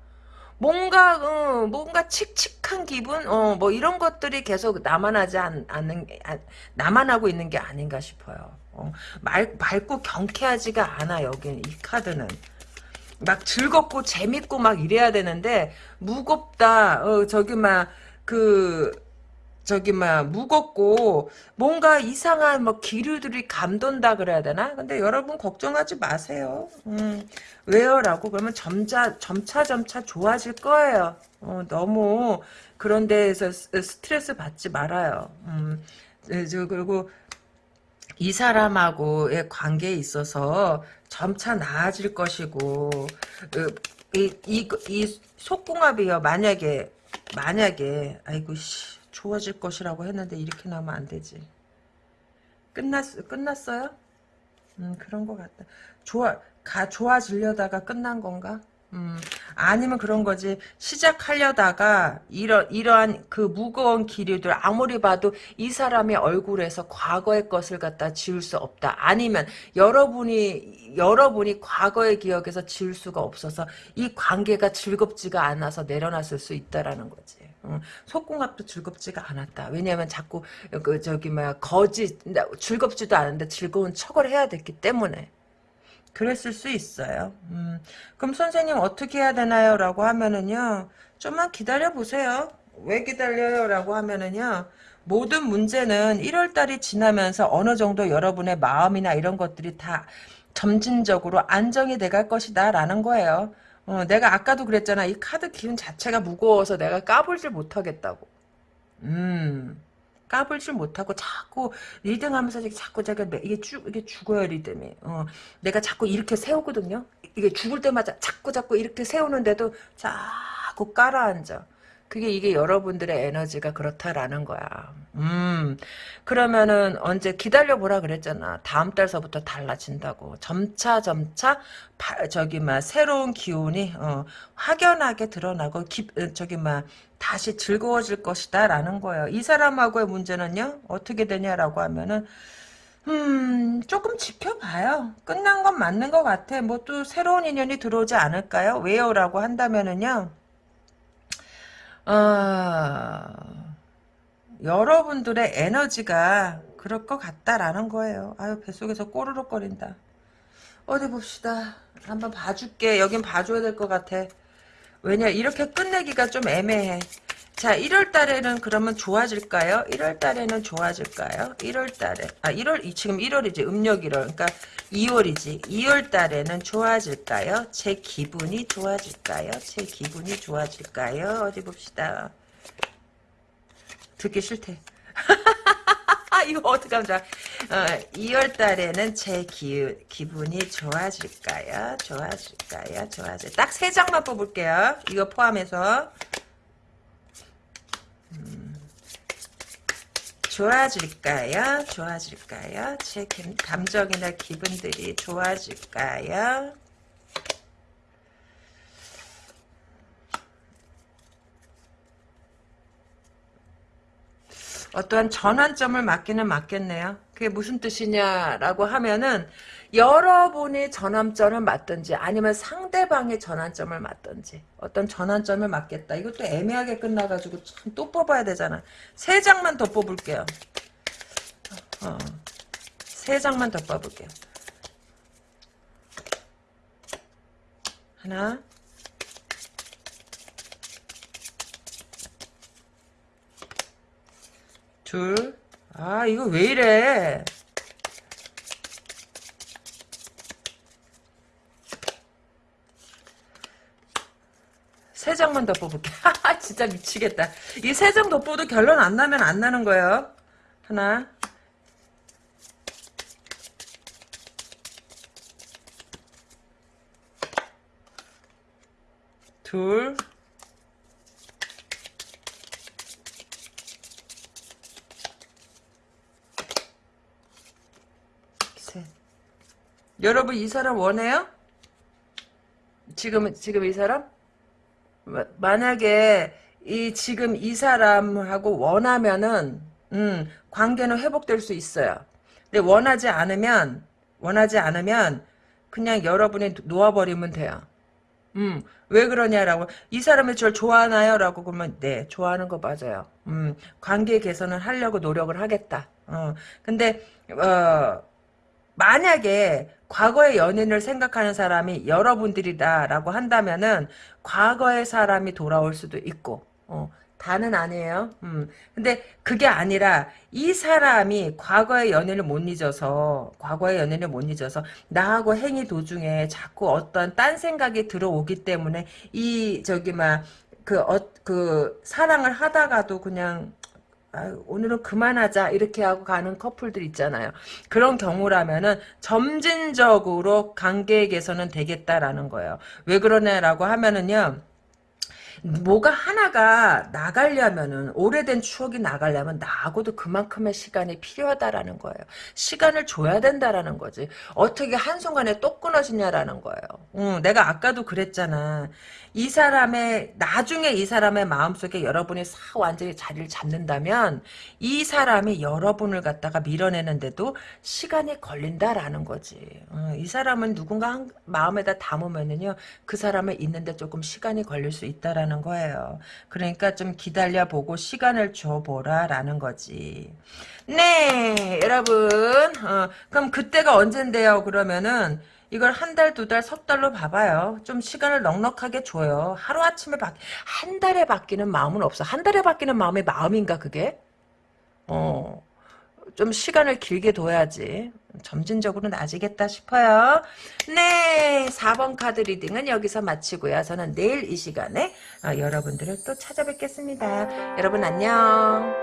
뭔가 어, 뭔가 칙칙한 기분? 어, 뭐 이런 것들이 계속 남아나지 않, 않는 아, 남아나고 있는 게 아닌가 싶어요. 어, 말, 맑고 경쾌하지가 않아 여기는 이 카드는. 막 즐겁고 재밌고 막 이래야 되는데 무겁다. 어, 저기 막그 저기 막 무겁고 뭔가 이상한 뭐 기류들이 감돈다 그래야 되나? 근데 여러분 걱정하지 마세요. 음, 왜요라고 그러면 점차 점차 점차 좋아질 거예요. 어, 너무 그런 데에서 스트레스 받지 말아요. 음, 네, 저 그리고 이 사람하고의 관계에 있어서 점차 나아질 것이고 이, 이, 이 속궁합이요 만약에 만약에 아이고 씨 좋아질 것이라고 했는데 이렇게 나오면 안 되지. 끝났, 끝났어요? 음, 그런 것 같다. 좋아, 가, 좋아지려다가 끝난 건가? 음, 아니면 그런 거지. 시작하려다가 이러, 이러한 그 무거운 기류들 아무리 봐도 이 사람의 얼굴에서 과거의 것을 갖다 지울 수 없다. 아니면 여러분이 여러분이 과거의 기억에서 지울 수가 없어서 이 관계가 즐겁지가 않아서 내려놨을 수 있다라는 거지. 음, 속궁합도 즐겁지가 않았다. 왜냐하면 자꾸 그 저기 뭐야 거짓 즐겁지도 않은데 즐거운 척을 해야 됐기 때문에 그랬을 수 있어요. 음, 그럼 선생님 어떻게 해야 되나요? 라고 하면은요. 좀만 기다려 보세요. 왜 기다려요? 라고 하면은요. 모든 문제는 1월달이 지나면서 어느 정도 여러분의 마음이나 이런 것들이 다 점진적으로 안정이 돼갈 것이다 라는 거예요. 어, 내가 아까도 그랬잖아. 이 카드 기운 자체가 무거워서 내가 까불질 못하겠다고. 음. 까불질 못하고 자꾸 리듬하면서 자꾸 자꾸 이게 쭉 이게 죽어요 리듬이. 어, 내가 자꾸 이렇게 세우거든요. 이게 죽을 때마다 자꾸 자꾸 이렇게 세우는데도 자꾸 깔아앉아. 그게 이게 여러분들의 에너지가 그렇다라는 거야. 음, 그러면은 언제 기다려보라 그랬잖아. 다음 달서부터 달라진다고. 점차 점차 바, 저기 막 새로운 기운이 어, 확연하게 드러나고 기, 어, 저기 막 다시 즐거워질 것이다 라는 거예요. 이 사람하고의 문제는요. 어떻게 되냐라고 하면은 음, 조금 지켜봐요. 끝난 건 맞는 것 같아. 뭐 또 새로운 인연이 들어오지 않을까요? 왜요? 라고 한다면은요. 어, 여러분들의 에너지가 그럴 것 같다라는 거예요. 아유 뱃속에서 꼬르륵거린다. 어디 봅시다. 한번 봐줄게. 여긴 봐줘야 될 것 같아. 왜냐 이렇게 끝내기가 좀 애매해. 자 1월 달에는 그러면 좋아질까요? 1월 달에는 좋아질까요? 1월 달에 아 1월 지금 1월이지 음력 1월 그러니까 2월이지 2월 달에는 좋아질까요? 제 기분이 좋아질까요? 제 기분이 좋아질까요? 어디 봅시다. 듣기 싫대. [laughs] 이거 어떡하면 좋아. 어, 2월 달에는 제 기, 기분이 좋아질까요? 좋아질까요? 좋아질. 딱 세 장만 뽑을게요. 이거 포함해서. 음, 좋아질까요? 좋아질까요? 제 감정이나 기분들이 좋아질까요? 어떠한 전환점을 맞기는 맞겠네요. 그게 무슨 뜻이냐라고 하면은 여러분이 전환점을 맞든지 아니면 상대방의 전환점을 맞든지 어떤 전환점을 맞겠다. 이것도 애매하게 끝나가지고 참 또 뽑아야 되잖아. 세 장만 더 뽑을게요. 어, 세 장만 더 뽑을게요. 하나 둘. 아, 이거 왜 이래? 세 장만 더 뽑을게. [laughs] 진짜 미치겠다. 이 세장더 뽑도 결론 안 나면 안 나는 거예요. 하나. 둘. 여러분 이 사람 원해요? 지금 지금 이 사람? 만약에 이 지금 이 사람하고 원하면은 음, 관계는 회복될 수 있어요. 근데 원하지 않으면 원하지 않으면 그냥 여러분이 놓아버리면 돼요. 음, 왜 그러냐라고 이 사람이 저를 좋아하나요? 라고 그러면 네 좋아하는 거 맞아요. 음, 관계 개선을 하려고 노력을 하겠다. 어, 근데 어, 만약에 과거의 연인을 생각하는 사람이 여러분들이다라고 한다면은 과거의 사람이 돌아올 수도 있고 어, 다는 아니에요. 음. 근데 그게 아니라 이 사람이 과거의 연인을 못 잊어서 과거의 연인을 못 잊어서 나하고 행위 도중에 자꾸 어떤 딴 생각이 들어오기 때문에 이 저기 막그 어, 그 사랑을 하다가도 그냥 아유, 오늘은 그만하자 이렇게 하고 가는 커플들 있잖아요. 그런 경우라면은 점진적으로 관계 개선은 되겠다라는 거예요. 왜 그러냐라고 하면은요. 뭐가 하나가 나가려면은 오래된 추억이 나가려면 나하고도 그만큼의 시간이 필요하다라는 거예요. 시간을 줘야 된다라는 거지. 어떻게 한순간에 또 끊어지냐라는 거예요. 응, 내가 아까도 그랬잖아. 이 사람의 나중에 이 사람의 마음속에 여러분이 싹 완전히 자리를 잡는다면 이 사람이 여러분을 갖다가 밀어내는데도 시간이 걸린다라는 거지. 어, 이 사람은 누군가 한, 마음에다 담으면은요 그 사람을 있는데 조금 시간이 걸릴 수 있다라는 거예요. 그러니까 좀 기다려보고 시간을 줘보라라는 거지. 네 여러분 어, 그럼 그때가 언젠데요 그러면은 이걸 한 달, 두 달, 석 달로 봐봐요. 좀 시간을 넉넉하게 줘요. 하루아침에 바, 한 달에 바뀌는 마음은 없어. 한 달에 바뀌는 마음이 마음인가, 그게? 어, 좀 시간을 길게 둬야지. 점진적으로 나아지겠다 싶어요. 네, 4번 카드 reading은 여기서 마치고요. 저는 내일 이 시간에 어, 여러분들을 또 찾아뵙겠습니다. 여러분 안녕.